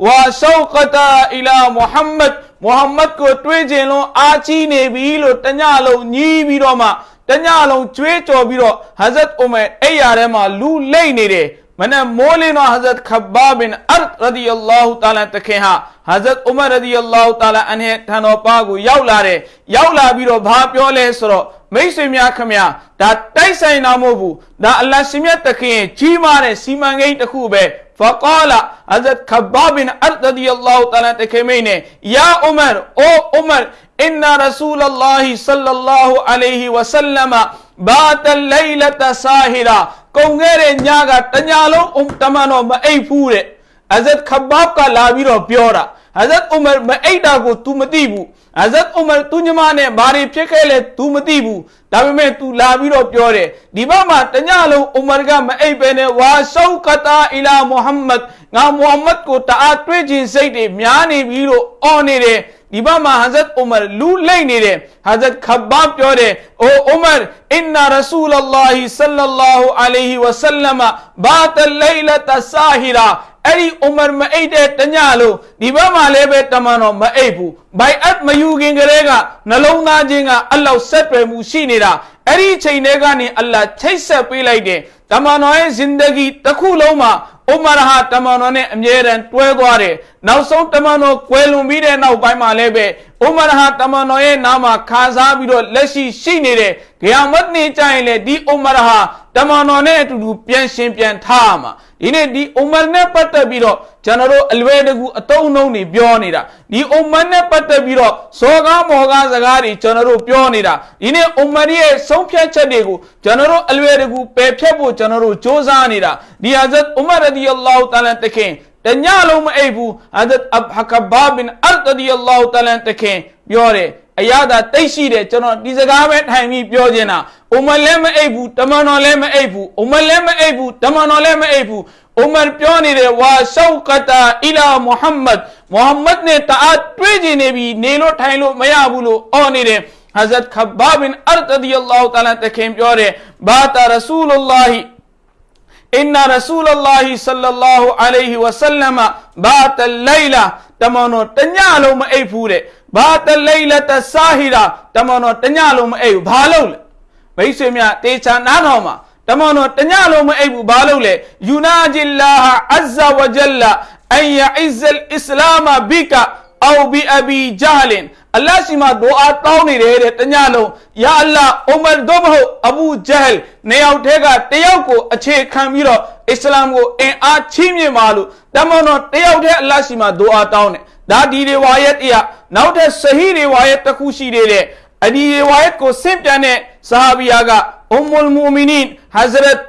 वा शौकता इला मोहम्मद मोहम्मद को ट्वे जेलों आची ने भी लो टन्या लो नी भी रो मा टन्या लो चुए चो भी रो हजरत उमे ए यारे मा लू ले ने रे मने मोले नो हजरत खब्बा बिन अर्त रदी अल्लाह ताला तखे हा हजरत उमर रदी अल्लाह ताला अने ठनो पागु याउला रे याउला भी रो भा प्यो ले सरो မိတ်ဆွေများခမညာဒါတိုက်ဆိုင်တာမဟုတ်ဘူးဒါအလ္လာဟ်ရှင်မြတ်တခင် ကြီးမားတဲ့စီမံကိန်းတစ်ခုပဲဖကာလာအဇတ်ခဘာဘင်အရ်ဒီအလ္လာဟ်တလာတခင်မိနေယာအူမာအိုအူမာအင်နာရဆူလလာဟီဆလလာဟူအလိုင်ဟီဝဆလမဘာတလိုင်လတဆာဟီရာကုန်ခဲ့တဲ့ညကတညလုံးတမန်တော်မအိပ်ဘူးတဲ့အဇတ်ခဘာကလာပြီးတော့ပြောတာဟဇတ်အူမာမအိပ်တာကို तू မသိဘူး ဟဇတ်ဥမာသူညီမနဲ့ဘာတွေဖြစ်ခဲ့လဲ तू မသိဘူးဒါပေမဲ့ तू လာပြီးတော့ပြောတယ်ဒီဘက်မှာတညလုံးဥမာကမအိပ်ပဲနဲ့ဝါရှောကတာအီလာမုဟမ္မဒ်ငါမုဟမ္မဒ်ကိုတအားတွေးခြင်းစိတ်တွေများနေပြီလို့အော်နေတယ်ဒီဘက်မှာဟဇတ်ဥမာလူလိမ့်နေတယ်ဟဇတ်ခဘပ်ပြောတယ်အိုဥမာအင်နာရဆူလလာဟီဆလလာဟူအလိုင်ဟီဝဆလမဘာတလိုင်လတဆာဟီရာ အဲ့ဒီဥမာမအိတ်တဲ့တညလို့ဒီဘက်မှာလည်းပဲတမန်တော်မအိတ်ဘူးဘိုင်အတ်မယူခင်ကလေးကနှလုံးသားချင်းကအလ္လာဟ်ဆက်တွယ်မှုရှိနေတာအဲ့ဒီချိန်တွေကနေအလ္လာဟ်ချိတ်ဆက်ပေးလိုက်တယ်တမန်တော်ရဲ့ဇင်ဒဂီတစ်ခုလုံးမှာဥမာရဟာတမန်တော်နဲ့အမြဲတမ်းတွဲသွားတယ်နောက်ဆုံးတမန်တော်ကွယ်လွန်ပြီးတဲ့နောက်ပိုင်းမှာလည်းပဲဥမာရဟာတမန်တော်ရဲ့နာမှာခါစားပြီးတော့လက်ရှိရှိနေတယ်ဂယာမတ်နေကြရင်လေဒီဥမာရဟာ တမန်တော်နဲ့အတူတူပြန်ရှင်ပြန်ထားမှာဒီနေ့ဒီဥမာနဲ့ပတ်သက်ပြီးတော့ကျွန်တော်တို့အလွယ်တကူအတုံးနှုံးတွေပြောနေတာဒီဥမာနဲ့ပတ်သက်ပြီးတော့ဇောကားမော်ကားစကားတွေကျွန်တော်တို့ပြောနေတာဒီနေ့ဥမာရဲ့ဆုံးဖြတ်ချက်တွေကိုကျွန်တော်တို့အလွယ်တကူပယ်ဖြတ်ဖို့ကျွန်တော်တို့စ조사နေတာဒီဟာဇတ်ဥမာရဒီအလ္လာဟူတာလာတခင်တညလုံးမအိပ်ဘူးဟာဇတ်အဘ်ဟကဘာဘင်အလ်တဒီအလ္လာဟူတာလာတခင်ပြောတယ် အရသာတိတ်ရှိတယ်ကျွန်တော်ဒီစကားပဲထိုင်ပြီးပြောနေတာအိုမလည်းမအိပ်ဘူးတမန်တော်လည်းမအိပ်ဘူးအိုမလည်းမအိပ်ဘူးတမန်တော်လည်းမအိပ်ဘူးအိုမပြောနေတယ်ဝါရှောက်ကတာအီလာမုဟမ္မဒ်မုဟမ္မဒ်နဲ့တအားတွေးကြည့်နေပြီးနေလို့ထိုင်လို့မရဘူးလို့အော်နေတယ် حضرت خباب بن ارت رضی اللہ تعالی تکھیں پیو رہے بات رسول اللہ ان رسول اللہ صلی اللہ علیہ وسلم بات اللیلہ تمانو تنیا لو مئی پھورے ဘူးတဲ့ဘာတလိလတဆာဟီရာတမန်တော်တညလုံးမအိပ်ဘူးဘာလို့လဲမိတ်ဆွေများတေချာနားထောင်ပါတမန်တော်တညလုံးမအိပ်ဘူးဘာလို့လဲယူနာဂျီလာဟအဇ္ဇဝဂျလအန်ယအစ္စလ်အစ္စလာမဘီကာအောဘီအဘီဂျာလင်အလ္လာဟ်ရှိမှဒူအာတောင်းနေတယ်တဲ့တညလုံးယာအလ္လာဟ်အူမာဒိုမဟုတ်အဘူဂျဟ်နေရောက်တဲ့ကတယောက်ကိုအခြေခံပြီးတော့အစ္စလာမ်ကိုအင်အားချီးမြှင့်ပါလို့တမန်တော်တယောက်တည်းအလ္လာဟ်ရှိမှဒူအာတောင်းတယ်ဒါဒီရီဝါယတ်တရား နောက်ထပ်ဆဟီရီဝါယတ်တစ်ခုရှိသေးတယ်အဲ့ဒီရီဝါယတ်ကိုဆင့်ပြန်တဲ့ဆဟာဘီယာကအမ်မူလ်မူမီနင်ဟဇရတ်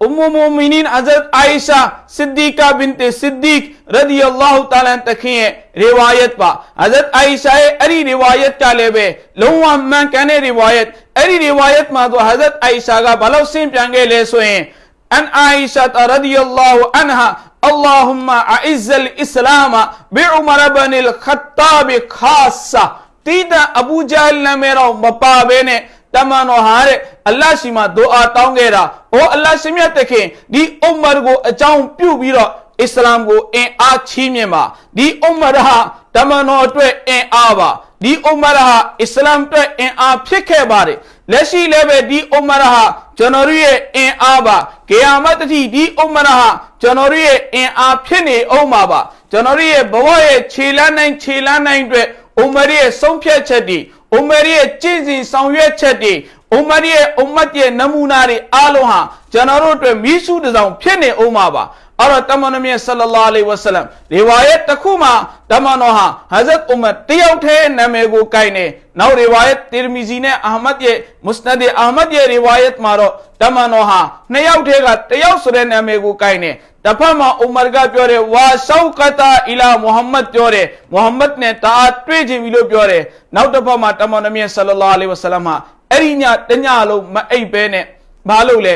ام مومنین حضرت عائشہ صدیقہ بنت صدیق رضی اللہ تعالیٰ تکھیں روایت پا حضرت عائشہ اری روایت کا لے بے لہو امہ کہنے روایت اری روایت ما تو حضرت عائشہ کا بلو سیم چانگے لے سوئیں ان عائشہ رضی اللہ عنہ اللهم أعز الإسلام بعمر بن الخطاب خاصة. تیدا أبو جہل نے میرا بپا بینے تمانو ہارے اللہ شما دعا تاؤں گے را أو اللہ شمیت تکھیں دی عمر کو اچاؤں پیو بیرا إسلام کو این آ چھیمی ما دی عمر ہا تمانو اٹوے این آوا دی عمر ہا إسلام تو این آ پھکے بارے ကိုအကြောင်းပြုပြီးတော့အစ္စလာမ်ကိုအင်အားချီးမြှင့်ပါဒီအုမ္မာဟာတမန်တော်အတွက်အင်အားပါဒီအုမ္မာဟာအစ္စလာမ်အတွက်အင်အားဖြစ်ခဲ့ပါတယ်လက်ရှိလည်းပဲဒီအုမ္မာဟာကျွန်တော်တို့ရဲ့အင်အားပါဂေယာမတ်တတိဒီအုမ္မာဟာကျွန်တော်တို့ရဲ့အင်အားဖြစ်နေအောင်ပါပါကျွန်တော်တို့ရဲ့ဘဝရဲ့ခြေလန်းနိုင်ခြေလန်းနိုင်အတွက်အုမ္မာရဲ့ဆုံးဖြတ်ချက်တွေအုမ္မာရဲ့ကြည်စီဆောင်ရွက်ချက်တွေအုမ္မတ်ရဲ့အုမ္မတ်ရဲ့နမူနာတွေအားလုံးဟာကျွန်တော်တို့အတွက်မိရှုတစောင်ဖြစ်နေအောင်ပါပါ အဲ့တော့တမန်တော်မြတ်ဆလလာအလိဝဆလမ်ဒီဝါယတ်တစ်ခုမှာတမန်တော်ဟာဟဇတ်အူမတ်တယောက်တည်းနာမည်ကိုကိုင်နေနောက်ဒီဝါယတ်တီရမီဇီနဲ့အာမတ်ရဲ့မုစနဒ်အာမတ်ရဲ့ဒီဝါယတ်မှာတော့တမန်တော်ဟာနှစ်ယောက်တည်းကတယောက်ဆိုတဲ့နာမည်ကိုကိုင်နေတစ်ဖက်မှာဥမာကပြောတယ်ဝါရှောက်ကတာအီလာမုဟမ္မဒ်ပြောတယ်မုဟမ္မဒ်နဲ့တာတွေ့ချင်ပြီလို့ပြောတယ်နောက်တစ်ဖက်မှာတမန်တော်မြတ်ဆလလာအလိဝဆလမ်ဟာအဲ့ဒီညတညလုံးမအိပ်ပဲနဲ့ဘာလို့လဲ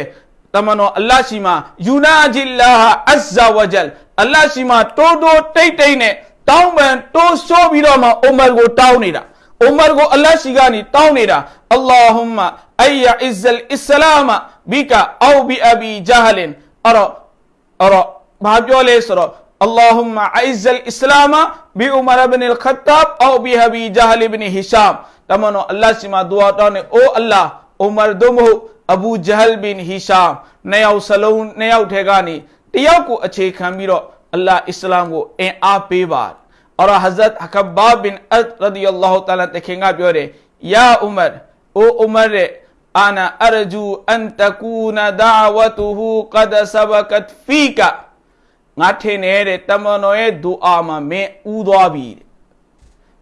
တမန်တော်အလ္လာဟ်ရှိမှာယူနာဂျီလာဟာအဇ္ဇဝဂျလ်အလ္လာဟ်ရှိမှာတိုးတိုးတိတ်တိတ်နဲ့တောင်းပန်တိုးဆိုးပြီးတော့မှအိုမာကိုတောင်းနေတာအိုမာကိုအလ္လာဟ်ရှိကနေတောင်းနေတာအလ္လာဟူမအိယအစ္စလ်အစ္စလာမဘီကာအောဘီအဘီဂျဟလင်အဲ့တော့အဲ့တော့ဘာပြောလဲဆိုတော့ اللهم اعز الاسلام بعمر بن الخطاب او بابي جهل بن هشام တမန်တော်အလ္လာဟ်ရှိမှာဒူ အိုမာသို့မဟုတ်အဘူဂျဟလ်ဘင်ဟီရှာနှစ်ယောက်စလုံးနှစ်ယောက်ထဲကနေတယောက်ကိုအခြေခံပြီးတော့အလ္လာဟ်အစ္စလာမ်ကိုအင်အားပေးပါအော်ဟဇရတ်အကဘာဘင်အတ်ရဒီယ ල් လာဟူတအာလာတခင်ကပြောတယ်ယာအူမာအိုအူမာရဲ့အာနာအရဂျူအန်တကူနာဒါဝတူဟူကဒဆဘကတ်ဖီကငါထင်နေတဲ့တမန်တော်ရဲ့ဒူအာမှာမင်းဥသွားပြီ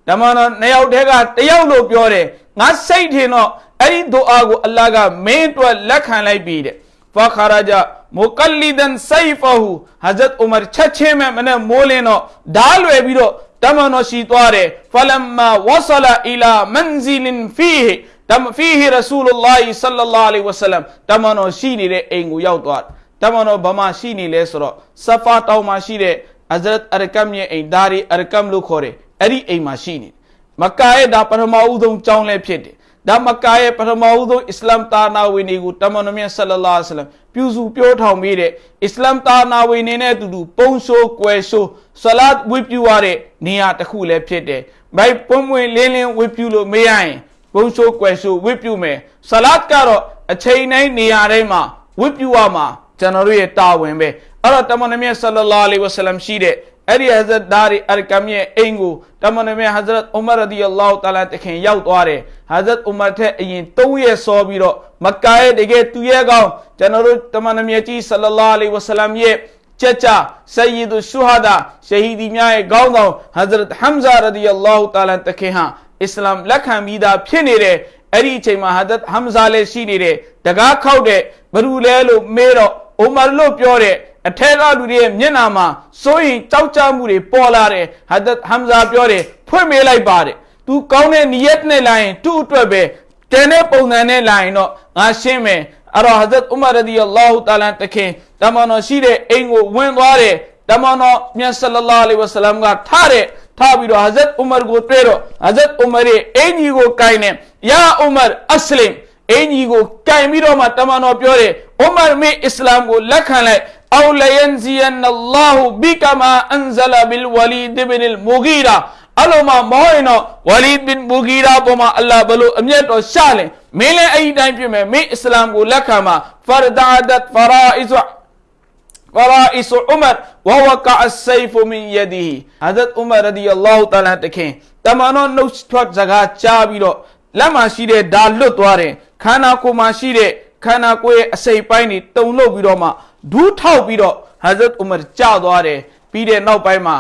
တမန်တော်နှစ်ယောက်တည်းကတယောက်လို့ပြောတယ်ငါစိတ်ထင်တော့ အဲ့ဒီဒူအာကိုအလ္လာဟ်ကမင်းအတွက်လက်ခံလိုက်ပြီတဲ့ဖခရာဂျမုကလီဒန်ဆိုင်ဖဟူဟဇတ်ဥမာချက်ချင်းမဲ့မနဲ့မိုးလင်းတော့ဓာလွယ်ပြီးတော့တမန်တော်ရှိသွားတယ်ဖလမ်မာဝဆလာအီလာမန်ဇီလင်ဖီဟီတမဖီဟီရဆူလလာဟီဆလလာလဟ်ဝဆလမ်တမန်တော်ရှိနေတဲ့အိမ်ကိုရောက်သွားတမန်တော်ဘာမှရှိနေလဲဆိုတော့ဆဖာတောင်မှာရှိတဲ့အဇရတ်အရကမ်ရဲ့အိမ်ဒါရီအရကမ်လို့ခေါ်တယ်အဲ့ဒီအိမ်မှာရှိနေမက္ကာရဲ့ဒါပထမဦးဆုံးကျောင်းလည်းဖြစ်တယ် ဒါမကာရဲ့ပထမဦးဆုံးအစ္စလာမ်တာနာဝင်တွေကိုတမန်တော်မြတ်ဆလလာဆလမ်ပြုစုပြောထောင်ပြီးတဲ့အစ္စလာမ်တာနာဝင်နေနဲ့အတူတူပုံရှိုးကွယ်ရှိုးဆလတ်ဝိပြုရတဲ့နေရာတစ်ခုလည်းဖြစ်တယ်။ဘိုက်ပွင့်ပွင့်လင်းလင်းဝိပြုလို့မရရင်ပုံရှိုးကွယ်ရှိုးဝိပြုမယ်။ဆလတ်ကတော့အချိန်တိုင်းနေရာတိုင်းမှာဝိပြုရမှာကျွန်တော်တို့ရဲ့တာဝန်ပဲ။အဲ့တော့တမန်တော်မြတ်ဆလလာအလိဝဆလမ်ရှိတဲ့ အဲ့ဒီဟဇရတ်ဒါရီအရကမ်ရဲ့အိမ်ကိုတမန်တော်မြတ်ဟဇရတ်ဥမာရဒီအလ္လာဟူတာလာတခင်ရောက်သွားတယ်ဟဇရတ်ဥမာထက်အရင်၃ရက်စောပြီးတော့မက္ကာရဲ့တကယ်သူရဲ့ကောင်ကျွန်တော်တို့တမန်တော်မြတ်ကြီးဆလလာအလိဝဆလမ်ရဲ့ကြကြဆယီဒ်ရှူဟာဒါရှဟီဒီများရဲ့ခေါင်းဆောင်ဟဇရတ်ဟမ်ဇာရဒီအလ္လာဟူတာလာတခင်ဟာအစ္စလာမ်လက်ခံပြီးသားဖြစ်နေတယ်အဲ့ဒီအချိန်မှာဟဇရတ်ဟမ်ဇာလည်းရှိနေတယ်တကားခောက်တဲ့ဘရူလဲလို့မေးတော့အိုမာလို့ပြောတဲ့ အထက်ကလူတွေရဲ့မျက်နှာမှာစိုးရင်ကြောက်ကြမှုတွေပေါ်လာတယ်ဟာဒတ်ဟမ်ဇာပြောတယ်ဖွင့်မေးလိုက်ပါတယ်သူကောင်းတဲ့နီယတ်နဲ့လာရင်သူ့အတွက်ပဲတန်တဲ့ပုံစံနဲ့လာရင်တော့ငါရှင်းမယ်အဲ့တော့ဟဇတ်ဥမာရဒီအလ္လာဟူတာလာတခင်တမန်တော်ရှိတဲ့အိမ်ကိုဝင်သွားတယ်တမန်တော်မြတ်ဆလလာလဟ်ဝဆလမ်ကထားတဲ့ထားပြီးတော့ဟဇတ်ဥမာကိုတွေ့တော့ဟဇတ်ဥမာရဲ့အင်ကြီးကိုကိုင်နေယာဥမာအစ္စလမ်အင်ကြီးကိုကင်ပြီးတော့မှတမန်တော်ပြောတယ်ဥမာမေအစ္စလာမ်ကိုလက်ခံလိုက် أو لينزين الله بك ما أنزل بالوليد بن المغيرة အလုံးမမောရင်တော့ဝလီဘင်ဘူဂီရာပေါ်မှာအလ္လာဟ်ဘလို့အမျက်တော်ရှာလင်မင်းလည်းအဲ့ဒီတိုင်းပြင်မယ်မင်းအစ္စလာမ်ကိုလက်ခံမှာဖာဒါဒတ်ဖရာအစ်ဖရာအစ်ဥမတ်ဝဝကာအဆိဖ်မင်ယဒီဟဇတ်ဥမတ်ရဒီအလ္လာဟူတာလာတခင်တမန်တော်နှုတ်ထွက်စကားကြားပြီးတော့လက်မှာရှိတဲ့ဒါလွတ်သွားတယ်ခန္ဓာကိုယ်မှာရှိတဲ့ခန္ဓာကိုယ်ရဲ့အစိပ်ပိုင်းတွေတုံလို့ပြီးတော့မှ ဒူးထောက်ပြီးတော့ဟဇရတ်ဥမာကြာသွားတယ်ပြီးတဲ့နောက်ပိုင်းမှာ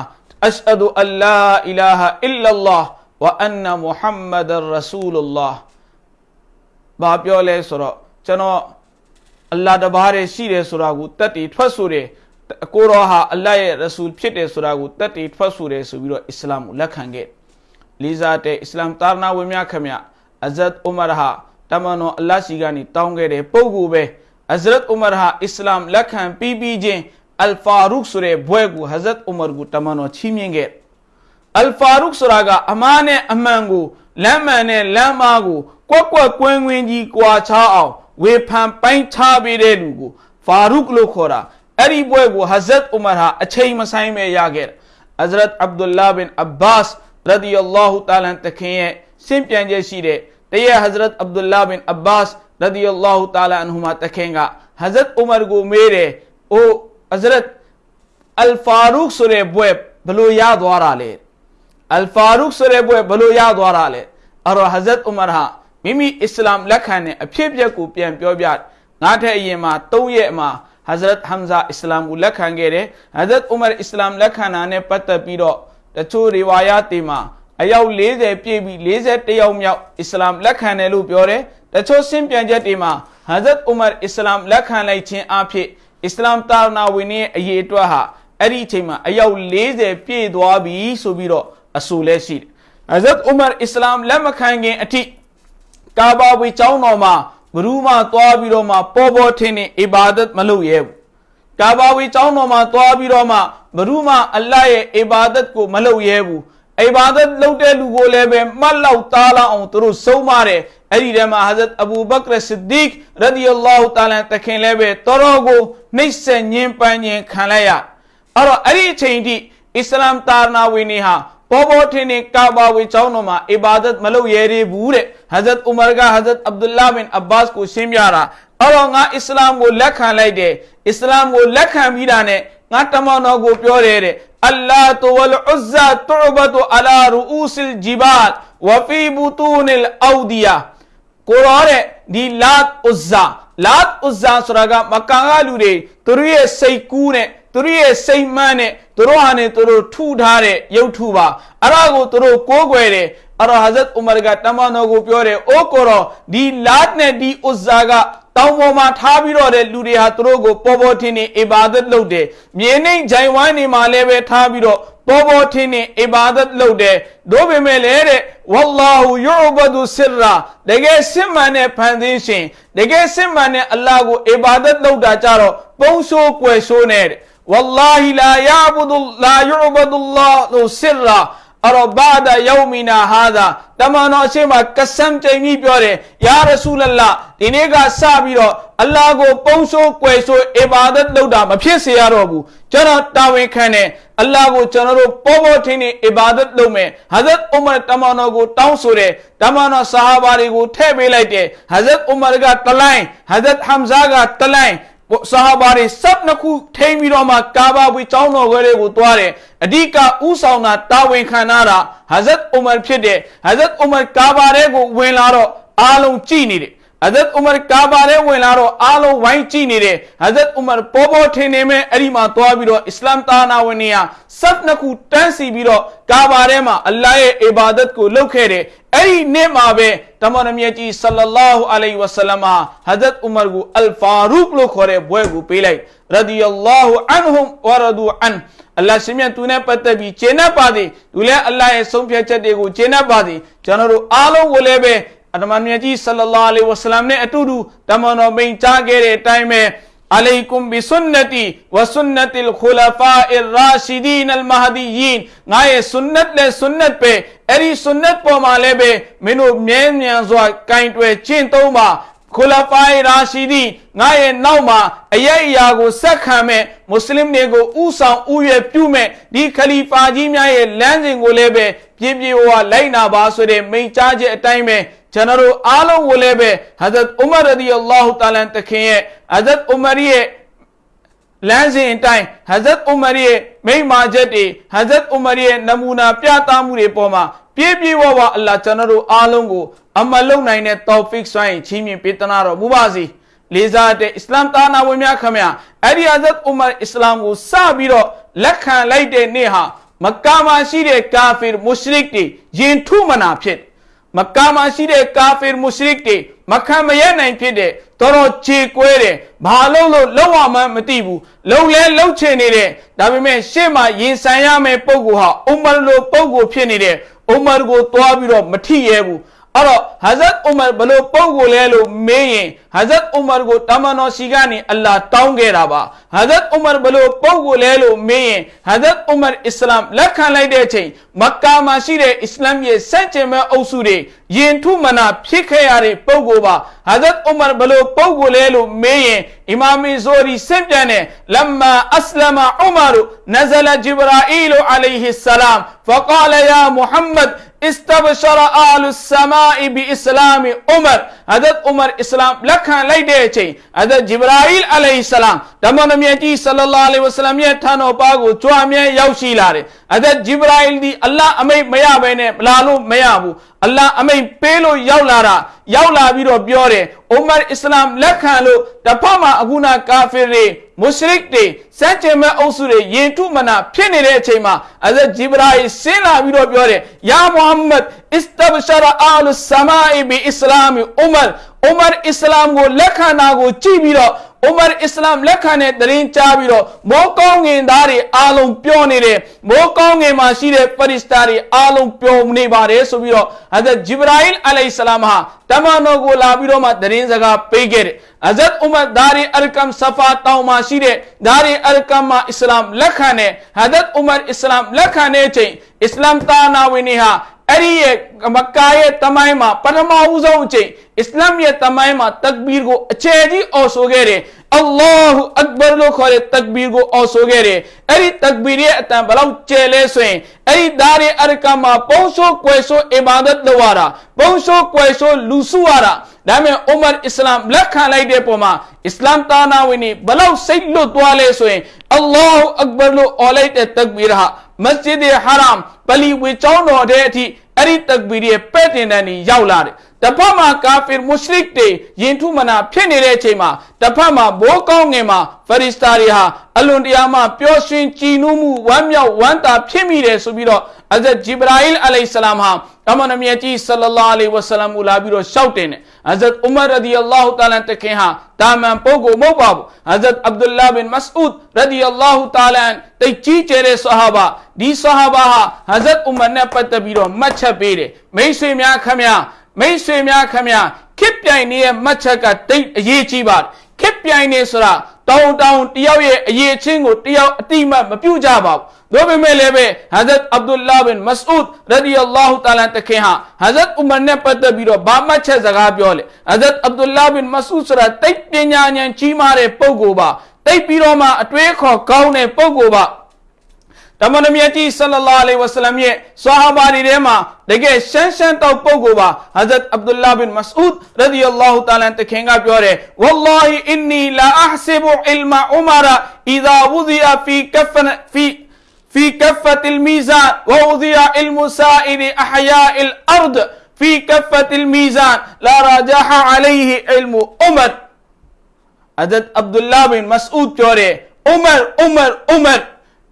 အရှဟဒူအလ္လာအီလာဟာအီလ္လာဝအန်နာမုဟမ္မဒ်ရဆူလလာဘာပြောလဲဆိုတော့ကျွန်တော်အလ္လာတပါးတည်းရှိတယ်ဆိုတာကိုတက်တည်ထွက်ဆိုတယ်ကိုရောဟာအလ္လာရဲ့ရဆူလ်ဖြစ်တယ်ဆိုတာကိုတက်တည်ထွက်ဆိုတယ်ဆိုပြီးတော့အစ္စလာမ်ကိုလက်ခံခဲ့လေးစားတဲ့အစ္စလာမ်တာနာဝင်များခမရအဇတ်ဥမာဟာတမန်တော်အလ္လာရှိကနေတောင်းခဲ့တဲ့ပုဂ္ဂိုလ်ပဲ ဟဇရတ်ဥမာဟာအစ္စလာမ်လက်ခံပြီးပြီးချင်းအလ်ဖာရုခ်ဆိုတဲ့ဘွဲကိုဟဇရတ်ဥမာကိုတမန်တော်ချီးမြှင့်ခဲ့အလ်ဖာရုခ်ဆိုတာကအမားနဲ့အမှန်ကိုလမ်းမှန်နဲ့လမ်းမာကိုကွက်ကွက်ကွင်းကွင်းကြီးကွာခြားအောင်ဝေဖန်ပိုင်းခြားပေးတဲ့လူကိုဖာရုခ်လို့ခေါ်တာအဲ့ဒီဘွဲကိုဟဇရတ်ဥမာဟာအချိန်မဆိုင်ပဲရခဲ့တယ်ဟဇရတ်အဗ်ဒူလာဘင်အဘတ်ရဒီအလ္လာဟူတာလန်တခင်ရဲ့စင်ပြန်ချက်ရှိတဲ့တရဟဇရတ်အဗ်ဒူလာဘင်အဘတ်ရဒီအလ္လာဟူတာလာအန်ဟူမာတခင်ကဟဇရတ်ဥမာကိုမေးတယ်အိုဟဇရတ်အလ်ဖာရုခ်ဆိုတဲ့ဘွဲဘလို့ရသွားတာလဲအလ်ဖာရုခ်ဆိုတဲ့ဘွဲဘလို့ရသွားတာလဲအဲ့တော့ဟဇရတ်ဥမာဟာမိမိအစ္စလာမ်လက်ခံတဲ့အဖြစ်အပျက်ကိုပြန်ပြောပြငါထက်အရင်မှာ၃ရက်မှာဟဟဇရတ်ဟမ်ဇာအစ္စလာမ်ကိုလက်ခံခဲ့တယ်ဟဇရတ်ဥမာအစ္စလာမ်လက် ခံတာနဲ့ပတ်သက်ပြီးတော့တချို့ရီဝါယာတွေမှာအယောက်40ပြည့်ပြီး41ယောက်မြောက်အစ္စလာမ်လက်ခံတယ်လို့ပြောတယ်တချို့ရှင်းပြန်ချက်တွေမှာဟဇရတ်ဥမာအစ္စလာမ်လက်ခံလိုက်ခြင်းအဖြစ်အစ္စလာမ်တာနာဝင်ရဲ့အရေးအတွက်ဟာအဲ့ဒီအချိန်မှာအယောက်40ပြည့်သွားပြီဆိုပြီးတော့အဆိုလဲရှိတယ်ဟဇရတ်ဥမာအစ္စလာမ်လက်မခံခင်အထိကာဘာဝီကျောင်းတော်မှာဘရူးမှသွားပြီးတော့မှပေါ်ပေါ်ထင်းနေအီဘာဒတ်မလုပ်ရဲဘူးကာဘာဝီကျောင်းတော်မှာသွားပြီးတော့မှဘရူးမှအလ္လာဟ်ရဲ့အီဘာဒတ်ကိုမလုပ်ရဲဘူး အီဘာဒတ်လုပ်တဲ့လူကိုလည်းပဲမှတ်လောက်သားလောက်အောင်သူတို့ဆုံးမတယ်အဲ့ဒီထဲမှာဟာဇတ်အဘူဘကရဆစ်ဒီကရဒီအလ္လာဟူတာလာတခင်လည်းပဲတော်တော်ကိုနှိမ့်ဆက်ညင်ပန်းညင်ခံလိုက်ရအဲ့တော့အဲ့ဒီအချိန်ထိအစ္စလာမ်တာနာဝီနေဟာပေါ်ပေါ်ထင်းထင်းကာဘာဝေကျောင်းတော်မှာအီဘာဒတ်မလုပ်ရသေးဘူးတဲ့ဟဇတ်ဥမာကဟဇတ်အဗ်ဒူလာဘင်အဘတ်ကိုရှင်းပြတာအဲ့တော့ငါအစ္စလာမ်ကိုလက်ခံလိုက်တယ်အစ္စလာမ်ကိုလက်ခံပြီးတာနဲ့ ငါတမန်တော်ကိုပြောတယ်တဲ့အလ္လာဟ်ဝလ်ဥဇ္ဇာတူဘတ်အလာရူဥစလ်ဂျီဘတ်ဝဖီဘူတူနလ်အောဒီယာကိုရောတဲ့ဒီလာတ်ဥဇ္ဇာလာတ်ဥဇ္ဇာဆိုတာကမကန်ကလူတွေသူတို့ရဲ့စိတ်ကူးနဲ့ သူတို့ရဲ့စိတ်မှန်းနဲ့သူတို့ဟာနဲ့သူတို့ထူထားတဲ့ရုပ်ထုပါအဲ့ဒါကိုသူတို့ကိုးကွယ်တယ်အဲ့တော့ဟဇရတ်ဥမာကတမန်တော်ကိုပြောတယ်အိုးကိုရောဒီလာတ်နဲ့ဒီဥဇ္ဇာကတောင်ပေါ်မှာထားပြီးတော့တဲ့လူတွေဟာသူတို့ကိုပေါ်ပေါ်ထင်းထင်းအီဘာဒတ်လုပ်တယ်မြေနှိမ်ဂျိုင်ဝိုင်းနေမှာလည်းပဲထားပြီးတော့ပေါ်ပေါ်ထင်းထင်းအီဘာဒတ်လုပ်တယ်တို့ပေမဲ့လည်းတဲ့ဝလ္လာဟူယူဘဒူဆစ်ရာတကယ်စစ်မှန်တဲ့ဖန်ဆင်းရှင်တကယ်စစ်မှန်တဲ့အလ္လာဟ်ကိုအီဘာဒတ်လုပ်တာကြတော့ပုံဆိုးကွယ်ဆိုးနဲ့တဲ့ والله لا يعبد لا يعبد الله سرا အဲ့တော့ဘာဒယောမီနာဟာသာတမန်တော်အရှိမကဆမ်တိမ်ပြီးပြောတယ်ယာရဆူလလာဒီနေ့ကစပြီးတော့အလ္လာဟ်ကိုပုံဆိုးကွယ်ဆိုးအီဘာဒတ်လုပ်တာမဖြစ်စေရတော့ဘူးကျွန်တော်တာဝန်ခံတယ်အလ္လာဟ်ကိုကျွန်တော်တို့ပေါ်ပေါ်ထင်းထင်းအီဘာဒတ်လုပ်မယ်ဟာဇတ်ဥမာတမန်တော်ကိုတောင်းဆိုတယ်တမန်တော်ဆာဟာဘာတွေကိုထည့်ပေးလိုက်တယ်ဟာဇတ်ဥမာကတလိုင်းဟာဇတ်ဟမ်ဇာကတလိုင်း ဆာဟာဘာတွေစပ်နှစ်ခုထိမ့်ပြီးတော့မှကာဘာဝီကျောင်းတော်ခွဲတွေကိုသွားတယ်အဓိကဥဆောင်တာတာဝန်ခံတာဟာဇတ်အူမာဖြစ်တဲ့ဟာဇတ်အူမာကာဘာတွေကိုဝင်လာတော့အားလုံးကြည်နေတယ် ဟဇတ်ဥမာကာဘာထဲဝင်လာတော့အားလုံးဝိုင်းကြည့်နေတယ်ဟဇတ်ဥမာပေါ်ပေါ်ထင်နေမဲ့အဲ့ဒီမှာသွားပြီးတော့အစ္စလာမ်တာနာဝင်နေရစပ်နှစ်ခုတန်းစီပြီးတော့ကာဘာထဲမှာအလ္လာဟ်ရဲ့အီဘာဒတ်ကိုလုပ်ခဲ့တယ်အဲ့ဒီနေ့မှာပဲတမန်တော်မြတ်ကြီးဆလလာဟူအလိုင်ဝဆလမ်ဟာဟဇတ်ဥမာကိုအလ်ဖာရုခ်လို့ခေါ်တဲ့ဘွဲကိုပေးလိုက်ရဒီယလာဟူအန်ဟွမ်ဝရဒူအန်အလ္လာဟ်ရှင်မြတ်သူနဲ့ပတ်သက်ပြီးကျေနပ်ပါသည်သူလည်းအလ္လာဟ်ရဲ့ဆုံးဖြတ်ချက်တွေကိုကျေနပ်ပါသည်ကျွန်တော်တို့အားလုံးကိုလည်းပဲ အတမန်မြတ်ကြီးဆလလာလီဝဆလမ်နဲ့အတူတူတမန်တော်မိန်ကြားခဲ့တဲ့အတိုင်းပဲအလိုင်ကွမ်ဘီဆွန်နတီဝဆွန်နတီလ်ခူလဖာအ်ရာရှီဒီနလ်မဟဒီယင်ငါရဲ့ဆွန်နတ်လဲဆွန်နတ်ပဲအဲ့ဒီဆွန်နတ်ပေါ်မှာလည်းပဲမင်းတို့မြဲမြံစွာကင်တွယ်ကျင့်သုံးပါခူလဖာရာရှီဒီငါရဲ့နောက်မှာအရေးအရာကိုဆက်ခံမဲ့မွတ်စလင်တွေကိုဥဆောင်ဥရွယ်ပြုမဲ့ဒီခလီဖာကြီးများရဲ့လမ်းစဉ်ကိုလည်းပဲပြင်းပြဝလိုက်နာပါဆိုတဲ့မိန့်ကြားချက်အတိုင်းပဲ ကျွန်တော်တို့အားလုံးကိုလည်းပဲဟဇရတ်ဥမာရဒီအလ္လာဟူတာလန်တခင်ရဲ့ဟဇရတ်ဥမာရီရဲ့လမ်းစဉ်အတိုင်းဟဇရတ်ဥမာရီရဲ့မိန့်မာချက်တွေဟဇရတ်ဥမာရီရဲ့နမူနာပြသမှုတွေပေါ်မှာပြည့်ပြည့်ဝဝအလ္လာကျွန်တော်တို့အားလုံးကိုအမလုံနိုင်တဲ့တောဖစ်ဆိုင်းချီးမြှင့်ပေးတနာတော်မူပါစေလေးစားတဲ့အစ္စလာမ်တာနာဝင်များခမရအဲ့ဒီဟဇရတ်ဥမာအစ္စလာမ်ကိုစပြီးတော့လက်ခံလိုက်တဲ့နေ့ဟာမက္ကာမှာရှိတဲ့ကာဖီမုရှရစ်တွေယင်ထုမနာဖြစ် မက္ကာမှာရှိတဲ့ကာဖီမုရှရစ်တွေမခံမရနိုင်ဖြစ်တဲ့တော်တော်ခြေကွဲတယ်ဘာလို့လို့လောက်အောင်မှမသိဘူးလုံလဲလှုပ်ချင်နေတဲ့ဒါပေမဲ့ရှေ့မှာရင်ဆိုင်ရမယ့်ပုံကဟာအူမာလိုပုံကိုဖြစ်နေတဲ့အူမာကိုသွားပြီးတော့မထိရဲဘူး အဲ့တော့ဟာဇတ်အူမာဘလို့ပုံကိုလဲလို့မေးရင်ဟာဇတ်အူမာကိုတာမန်တော်စီကနေအလာတောင်းခဲ့တာပါဟာဇတ်အူမာဘလို့ပုံကိုလဲလို့မေးရင်ဟာဇတ်အူမာအစ္စလာမ်လက်ခံလိုက်တဲ့အချိန်မက္ကာမှာရှိတဲ့အစ္စလာမ်ရဲ့စန့်ကျင်ဘက်အုပ်စုတွေယင်ထုမနာဖြစ်ခဲ့ရတဲ့ပုံကိုပါဟာဇတ်အူမာဘလို့ပုံကိုလဲလို့မေးရင်အီမာမီဇိုရီစင့်ပြန်တဲ့လမ်မာအစ္စလာမအူမာနဇလဂျိဘရာအီလိုအလိုင်ဟီဆလမ်ဖကာလယာမုဟမ္မဒ် နမြတ်ကြီးဆလလာလဟ်ဝဆလမ်ရဲ့ထံတော်ပါကိုကြွားမြဲရောက်ရှိလာတယ်ဟဇတ်ဂျိဘရာအီလ်ဒီအလ္လာဟ်အ အလ္လာဟ်အမိန်ပေးလို့ရောက်လာတာရောက်လာပြီးတော့ပြောတယ်အိုမာအစ္စလာမ်လက်ခံလို့တဖက်မှာအခုနာကာဖီတွေမွတ်ရှရစ်တွေစัจကျမဲ့အုပ်စုတွေယင်ထုမနာဖြစ်နေတဲ့အချိန်မှာအဇဂျီဘရာဟီဆင်းလာပြီးတော့ပြောတယ်ယာမုဟမ္မဒ်အစ္စတဘရှရာအာလုဆမာအီဘီအစ္စလာမ်အိုမာအိုမာအစ္စလာမ်ကိုလက်ခံတာကိုကြည့်ပြီးတော့ ဥမာအစ္စလာမ်လက်ခံတဲ့တရင်ကြားပြီးတော့မိုးကောင်းငင်သားတွေအားလုံးပြောနေတယ်မိုးကောင်းငင်မှာရှိတဲ့ဖရစ်စတာတွေအားလုံးပြောနေပါတယ်ဆိုပြီးတော့ဟဇတ်ဂျိဘရာအီလ်အလိုင်ဆလာမ်ဟာတမန်တော်ကိုလာပြီးတော့မှတရင်စကားပေးခဲ့တယ်ဟဇတ်ဥမာဒါရီအလကမ်ဆဖာတောင်မှာရှိတဲ့ဒါရီအလကမ်မှာအစ္စလာမ်လက်ခံတဲ့ဟဇတ်ဥမာအစ္စလာမ်လက်ခံတဲ့အချိန်အစ္စလာမ်တာနာဝင်တွေဟာ အဲ့ဒီရဲ့မကာရဲ့တမိုင်းမှာပထမဦးဆုံးအချိန်အစ္စလာမ်ရဲ့တမိုင်းမှာတက်ဘီကိုအကျယ်ကြီးအော်ဆိုခဲ့တယ်အလ္လာဟူအက်ဘာလို့ခေါ်တဲ့တက်ဘီကိုအော်ဆိုခဲ့တယ်အဲ့ဒီတက်ဘီရဲ့အ တန်ဘလောက်ကျယ်လဲဆိုရင်အဲ့ဒီဒါရီအရကမှာပုံဆိုးကွယ်ဆိုးအီဘာဒတ်လုပ်ရတာပုံဆိုးကွယ်ဆိုးလူစုရတာဒါပေမဲ့အိုမာအစ္စလာမ်လက်ခံလိုက်တဲ့ပုံမှာအစ္စလာမ်တာနာဝင်ဘလောက်စိတ်လွတ်သွားလဲဆိုရင်အလ္လာဟူအက်ဘာလို့အော်လိုက်တဲ့တက်ဘီဟာမစဂျစ်ဟရမ်ပလီဝေကျောင်းတော်တဲ့အထိအဲ့ဒီတက်ဘီရဲ့ပဲ့တင်တန်းကြီးရောက်လာတယ် တစ်ဖက်မှာကာဖီမွတ်ရှရစ်တွေယင်ထုမနာဖြစ်နေတဲ့အချိန်မှာတစ်ဖက်မှာဘိုးကောင်းငင်မှာဖရစ်စတာတွေဟာအလွန်တရာမှပျော်ရွှင်ကြည်နူးမှုဝမ်းမြောက်ဝမ်းသာဖြစ်မိတယ်ဆိုပြီးတော့အဇတ်ဂျိဘရာအီလ်အလိုင်ဆလမ်ဟာအမန်နမြတ်ကြီးဆလလာလဟ်ဝဆလမ်ကိုလာပြီးတော့ရှောက်တင်တယ်အဇတ်ဥမာရဒီအလ္လာဟူတာလာတခင်ဟာတာမန်ပုဂ္ဂိုလ်မဟုတ်ပါဘူးအဇတ်အဗ်ဒူလာဘင်မစအူဒ်ရဒီအလ္လာဟူတာလာတိတ်ကြီးကျယ်တဲ့ဆဟာဘာဒီဆဟာဘာဟာဟဇတ်ဥမာနဲ့ပတ်သက်ပြီးတော့မှတ်ချက်ပေးတယ်မိတ်ဆွေများခမများ မိတ်ဆွေများခမများခစ်ပြိုင်နေတဲ့မှတ်ချက်ကတိတ်အရေးကြီးပါတယ်ခစ်ပြိုင်နေဆိုတာတောင်းတောင်းတယောက်ရဲ့အရေးချင်းကိုတယောက်အတိမတ်မပြုတ်ကြပါဘူးတို့ပေမဲ့လည်းပဲဟဇတ်အဗ်ဒူလာဘင်မစအူဒ်ရဒီအလာဟူတာလာတခင်ဟာဟဇတ်ဥမာနဲ့ပတ်သက်ပြီးတော့ဘာမှချက်စကားပြောလေဟဇတ်အဗ်ဒူလာဘင်မစအူဒ်ဆိုတာတိတ်ပညာဉာဏ်ကြီးမားတဲ့ပုဂ္ဂိုလ်ပါတိတ်ပြီးတော့မှအတွေးခေါ်ကောင်းတဲ့ပုဂ္ဂိုလ်ပါ တမန်တော်မြတ်ကြီးဆလလာလေဝဆလမ်ရဲ့ဆာဟာဘာတွေထဲမှာတကယ်ရှမ်းရှမ်းတောက်ပုဂ္ဂိုလ်ပါဟဇတ်အဗ်ဒူလာဘင်မစအူဒ်ရဒီအလာဟူတာလာတခင်ကပြောတယ်ဝလ္လာဟီအင်နီလာအဟ်ဆီဘူအီလ်မာဥမာရာအီဇာဝူဇီယာဖီကဖန်ဖီ في كفة الميزان ووضع المسائل أحياء الأرض في كفة الميزان لا راجح عليه علم عمر عدد عبد الله بن مسعود ပြောတယ် عمر عمر عمر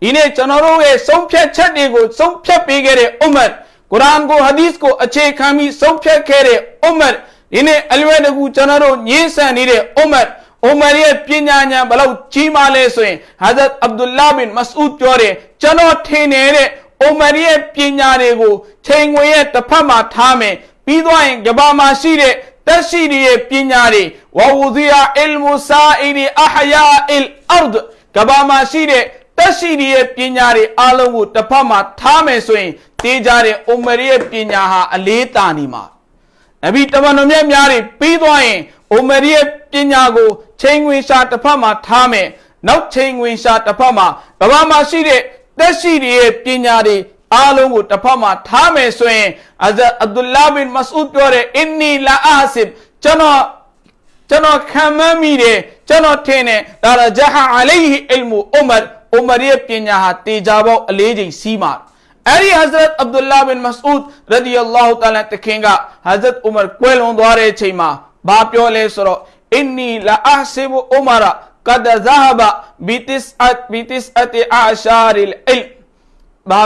ဒီနေ့ကျွန်တော်တို့ရဲ့ဆုံးဖြတ်ချက်တွေကိုဆုံးဖြတ်ပေးခဲ့တဲ့အွမ်မတ်ကုရ်အာန်ကိုဟာဒီသ်ကိုအခြေခံပြီးဆုံးဖြတ်ခဲ့တဲ့အွမ်မတ်ဒီနေ့အလွယ်တကူကျွန်တော်တို့ညှင်းဆန်နေတဲ့အွမ်မတ်အိုမာရဲ့ပညာဉာဏ်ဘလောက်ကြီးမားလဲဆိုရင်ဟာဇတ်အဗ္ဒူလာဘင်မဆူဒ်ပြောတယ်ကျွန်တော်ထင်နေတဲ့အိုမာရဲ့ပညာတွေကိုချိန်ငွေရဲ့တစ်ဖက်မှာထားမယ်ပြီးသွားရင်ကဘာမှာရှိတဲ့တက်ရှိရဲ့ပညာတွေဝဝူဇီယာအီလ်မူဆာအီဒီအဟယာအီလ်အာဒ်ကဘာမှာရှိတဲ့ တက်ရှိရဲ့ပညာတွေအားလုံးကိုတစ်ဖက်မှာထားမယ်ဆိုရင်တေးကြတဲ့အိုမာရဲ့ပညာဟာအလေးတာနေမှာနဗီတမန်တော်မြတ်များတွေပြီးသွားရင်အိုမရီရဲ့ပညာကိုချိန်ဝင်ရှာတစ်ဖက်မှာထားမယ်နောက်ချိန်ဝင်ရှာတစ်ဖက်မှာကဘာမှာရှိတဲ့တက်ရှိရဲ့ပညာတွေအားလုံးကိုတစ်ဖက်မှာထားမယ်ဆိုရင်အဇအဗ်ဒူလာဘင်မစအူဒ်ပြောတယ်အင်နီလာအာဆစ်ကျွန်တော်ကျွန်တော်ခံမမိတယ်ကျွန်တော်ထင်တယ်ဒါရဂျဟာအလိုင်ဟီအလ်မူဥမာဥမာရဲ့ပညာဟာတေချာပေါက်အလေးချိန်စီးမှာ အဲ့ဒီ Hazrat Abdullah bin Mas'ud radiyallahu ta'ala တခင်က Hazrat Umar ကွယ်လွန်သွားတဲ့အချိန်မှာဘာပြောလဲဆိုတော့အင်နီလာအဟ်ဆီဘူဥမာရာကဒဇဟဘဘီတစ်အတ်ဘီတစ်အတ်အာရှာရီလ်အလ်ဘာ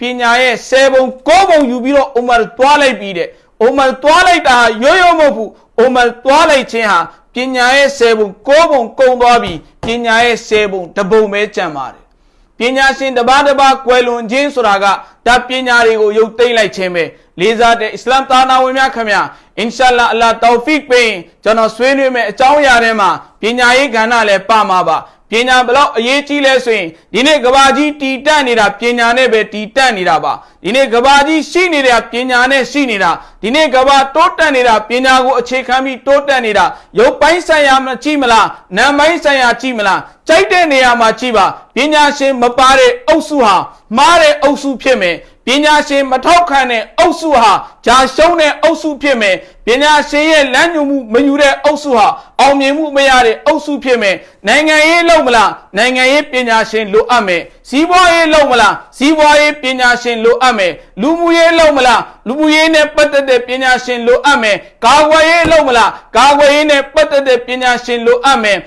ပြောလဲဆိုတော့ဟီနာဇဟဘအဇတ်ဥမာရဒီအလ္လာဟူတာလာတခင်မရှိတော့တဲ့အချိန်မှာအဇတ်အဗ်ဒူလာဘင်မစအူဒ်ပြောတယ်ဥမာကတွားလိုက်တာတဲ့ပညာရဲ့ဆယ်ပုံကိုးပုံယူပြီးတော့ဥမာတွားလိုက်ပြီးတဲ့ဥမာတွားလိုက်တာရိုးရိုးမဟုတ်ဘူးဥမာတွားလိုက်ခြင်းဟာပညာရဲ့ဆယ်ပုံကိုးပုံကုံသွားပြီးပညာရဲ့ဆယ်ပုံတပုံပဲကြံပါတယ်ပညာရှင်တပါးတပါးကွယ်လွန်ခြင်းဆိုတာကဒါပညာတွေကိုရုပ်သိမ်းလိုက်ခြင်းပဲလေးစားတဲ့အစ္စလာမ်သားနာဝင်များခင်ဗျာအင်ရှာလာအလာတောဖီကပေးကျွန်တော်ဆွေးနွေးမယ်အကြောင်းအရာတွေမှာပညာရေးကဏ္ဍလည်းပါမှာပါ ပပညာဘလောက်အရေးကြီးလဲဆိုရင်ဒီနေ့ကဘာကြီးတည်တက်နေတာပညာနဲ့ပဲတည်တက်နေတာပါဒီနေ့ကဘာကြီးရှိနေတာပညာနဲ့ရှိနေတာဒီနေ့ကဘာတိုးတက်နေတာပညာကိုအခြေခံပြီးတိုးတက်နေတာရုပ်ပိုင်းဆိုင်ရာမကြည့်မလားနာမ်ပိုင်းဆိုင်ရာကြည့်မလားကြိုက်တဲ့နေရာမှာကြည့်ပါပညာရှင်မပါတဲ့အုပ်စုဟာမှားတဲ့အုပ်စုဖြစ်မယ် ပညာရှင်မထောက်ခံတဲ့အုပ်စုဟာဂျာရှုံးတဲ့အုပ်စုဖြစ်မယ်ပညာရှင်ရဲ့လမ်းညွှန်မှုမယူတဲ့အုပ်စုဟာအောင်မြင်မှုမရတဲ့အုပ်စုဖြစ်မယ်နိုင်ငံရေးလုံးမလားနိုင်ငံရေးပညာရှင်လိုအပ်မယ်စီးပွားရေးလုံးမလားစီးပွားရေးပညာရှင်လိုအပ်မယ်လူမှုရေးလုံးမလားလူမှုရေးနဲ့ပတ်သက်တဲ့ပညာရှင်လိုအပ်မယ်ကာကွယ်ရေးလုံးမလားကာကွယ်ရေးနဲ့ပတ်သက်တဲ့ပညာရှင်လိုအပ်မယ်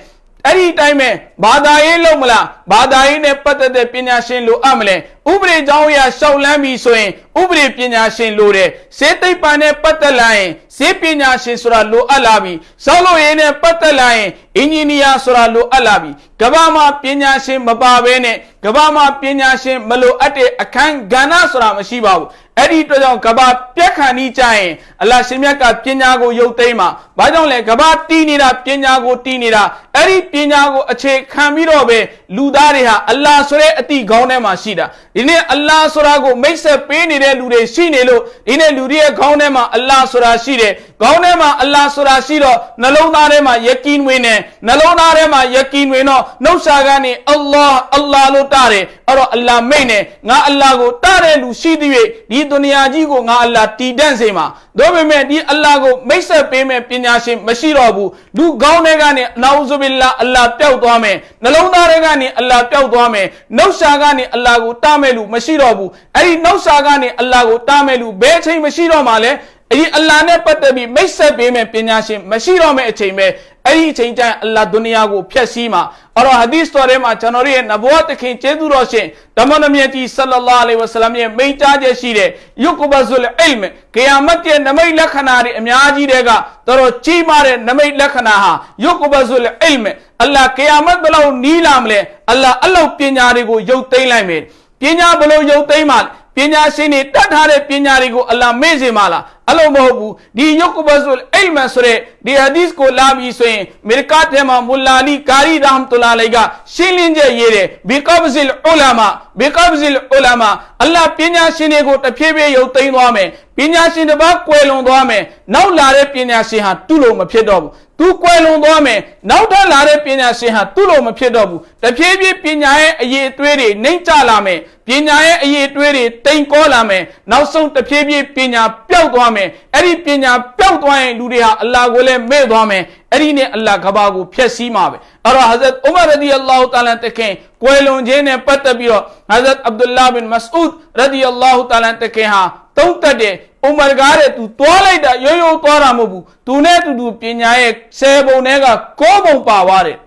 အဲ့ဒီတိုင်းပဲဘာသာရေးလုံးမလားဘာသာရေးနဲ့ပတ်သက်တဲ့ပညာရှင်လိုအပ်မလဲဥပဒေကြောင်းအရာရှောက်လန်းပြီဆိုရင်ဥပဒေပညာရှင်လိုတယ်စေသိပ္ပံနဲ့ပတ်သက်လာရင်စေပညာရှင်ဆိုတာလိုအပ်လာပြီစောက်လို့ရေးနဲ့ပတ်သက်လာရင်အင်ဂျင်နီယာဆိုတာလိုအပ်လာပြီကမ္ဘာမှာပညာရှင်မပါဘဲနဲ့ကမ္ဘာမှာပညာရှင်မလိုအပ်တဲ့အခန်းကဏ္ဍဆိုတာမရှိပါဘူးအဲ့ဒီအတွက်ကြောင့်ကဘာပြက်ခဏီးကြရင်အလရှင်မြတ်ကပညာကိုရုပ်သိမ်းမှာဘာကြောင့်လဲကဘာတီးနေတာပညာကိုတီးနေတာ အဲ့ဒီပညာကိုအခြေခံပြီးတော့ပဲလူသားတွေဟာအလ္လာဟ်ဆိုတဲ့အတိခေါင်းထဲမှာရှိတာဒီနေ့အလ္လာဟ်ဆိုတာကိုမိတ်ဆက်ပေးနေတဲ့လူတွေရှိနေလို့ဒီနေ့လူတွေရဲ့ခေါင်းထဲမှာအလ္လာဟ်ဆိုတာရှိတယ်ခေါင်းထဲမှာအလ္လာဟ်ဆိုတာရှိတော့နှလုံးသားထဲမှာယကီနဝင်နေနှလုံးသားထဲမှာယကီနဝင်တော့နှုတ်ရှာကနေအလ္လာဟ်အလ္လာဟ်လို့တားတယ်အဲ့တော့အလ္လာဟ်မိတ်နေငါအလ္လာဟ်ကိုတားတဲ့လူရှိသည်၍ဒီဒုနီယာကြီးကိုငါအလ္လာဟ်တည်တံ့စေမှာဒါပေမဲ့ဒီအလ္လာဟ်ကိုမိတ်ဆက်ပေးမဲ့ပညာရှင်မရှိတော့ဘူးလူကောင်းတွေကနေအနာဥဇုဘိလာအလ္လာဟ်ပျောက်သွားမယ်နှလုံးသားတွေကနေအလ္လာဟ်ပျောက်သွားမယ်နှုတ်ရှာကနေအလ္လာဟ်ကိုတားမဲ့လူမရှိတော့ဘူးအဲ့ဒီနှုတ်ရှာကနေအလ္လာဟ်ကိုတားမဲ့လူဘယ်အချိန်မရှိတော့မှလဲအဲ့ဒီအလ္လာဟ်နဲ့ပတ်သက်ပြီးမိတ်ဆက်ပေးမဲ့ပညာရှင်မရှိတော့မဲ့အချိန်ပဲ အဲ့ဒီအချိန်ကျရင်အလ္လာဟ်ဒုနီယာကိုဖျက်ဆီးမှာအဲ့တော့ဟာဒီသ်တော်ထဲမှာကျွန်တော်ရဲ့နဘဝတခင်ကျေးဇူးတော်ရှင်ဓမ္မနမြတ်ကြီးဆလ္လာလာအလိုင်ဝဆလမ်ရဲ့မိန့်ကြားချက်ရှိတဲ့ယုကဘဇုလ်အလ်မ်ကီယာမတ်ရဲ့နမိတ်လက္ခဏာတွေအများကြီးတွေကတော်တော်ကြီးမားတဲ့နမိတ်လက္ခဏာဟာယုကဘဇုလ်အလ်မ်အလ္လာဟ်ကီယာမတ်ဘယ်လောက်နီးလာမလဲအလ္လာဟ်အလောက်ပညာတွေကိုယုတ်သိမ်းလိုက်မယ်ပညာဘယ်လိုယုတ်သိမ်းမှ ပညာရှင်တွေတတ်ထားတဲ့ပညာတွေကိုအလ္လာဟ်မေ့စေမှာလားအဲ့လိုမဟုတ်ဘူးဒီယုတ်ကဘဇုလ်အိလ်မဆိုတဲ့ဒီဟာဒီစ်ကိုလာပြီးဆိုရင်မေရကတ်ထဲမှာမူလာလီကာရီရဟမ်တူလာလိုက်ကရှင်းလင်းချက်ရေးတယ်ဘီကဘဇလ်ဥလာမာဘီကဘဇလ်ဥလာမာအလ္လာဟ်ပညာရှင်တွေကိုတဖြည်းဖြည်းယုတ်သိမ်းသွားမယ်ပညာရှင်တစ်ပါးကွယ်လွန်သွားမယ်နောက်လာတဲ့ပညာရှင်ဟာသူ့လိုမဖြစ်တော့ဘူး သူကွယ်လွန်သွားမယ်နောက်ထပ်လာတဲ့ပညာရှင်ဟာသူ့လိုမဖြစ်တော့ဘူးတဖြည်းဖြည်းပညာရဲ့အရေးအသွေးတွေနှိမ့်ကျလာမယ်ပညာရဲ့အရေးအသွေးတွေတိမ်ကောလာမယ်နောက်ဆုံးတဖြည်းဖြည်းပညာပျောက်သွားမယ်အဲ့ဒီပညာပျောက်သွားရင်လူတွေဟာအလ္လာဟ်ကိုလည်းမေ့သွားမယ်အဲ့ဒီနဲ့အလ္လာဟ်ကဘာကိုဖျက်ဆီးမှာပဲအဲ့တော့ Hazrat Umar radiyallahu ta'ala တခင်ကွယ်လွန်ခြင်းနဲ့ပတ်သက်ပြီးတော့ Hazrat Abdullah bin Mas'ud radiyallahu ta'ala တခင်ဟာတုံးတက်တယ် ဥမာကားတဲ့သူသွားလိုက်တာရိုးရိုးသွားတာမဟုတ်ဘူးသူနဲ့တူတူပညာရဲ့ဆယ်ပုံထဲကကိုးပုံပါသွားတယ်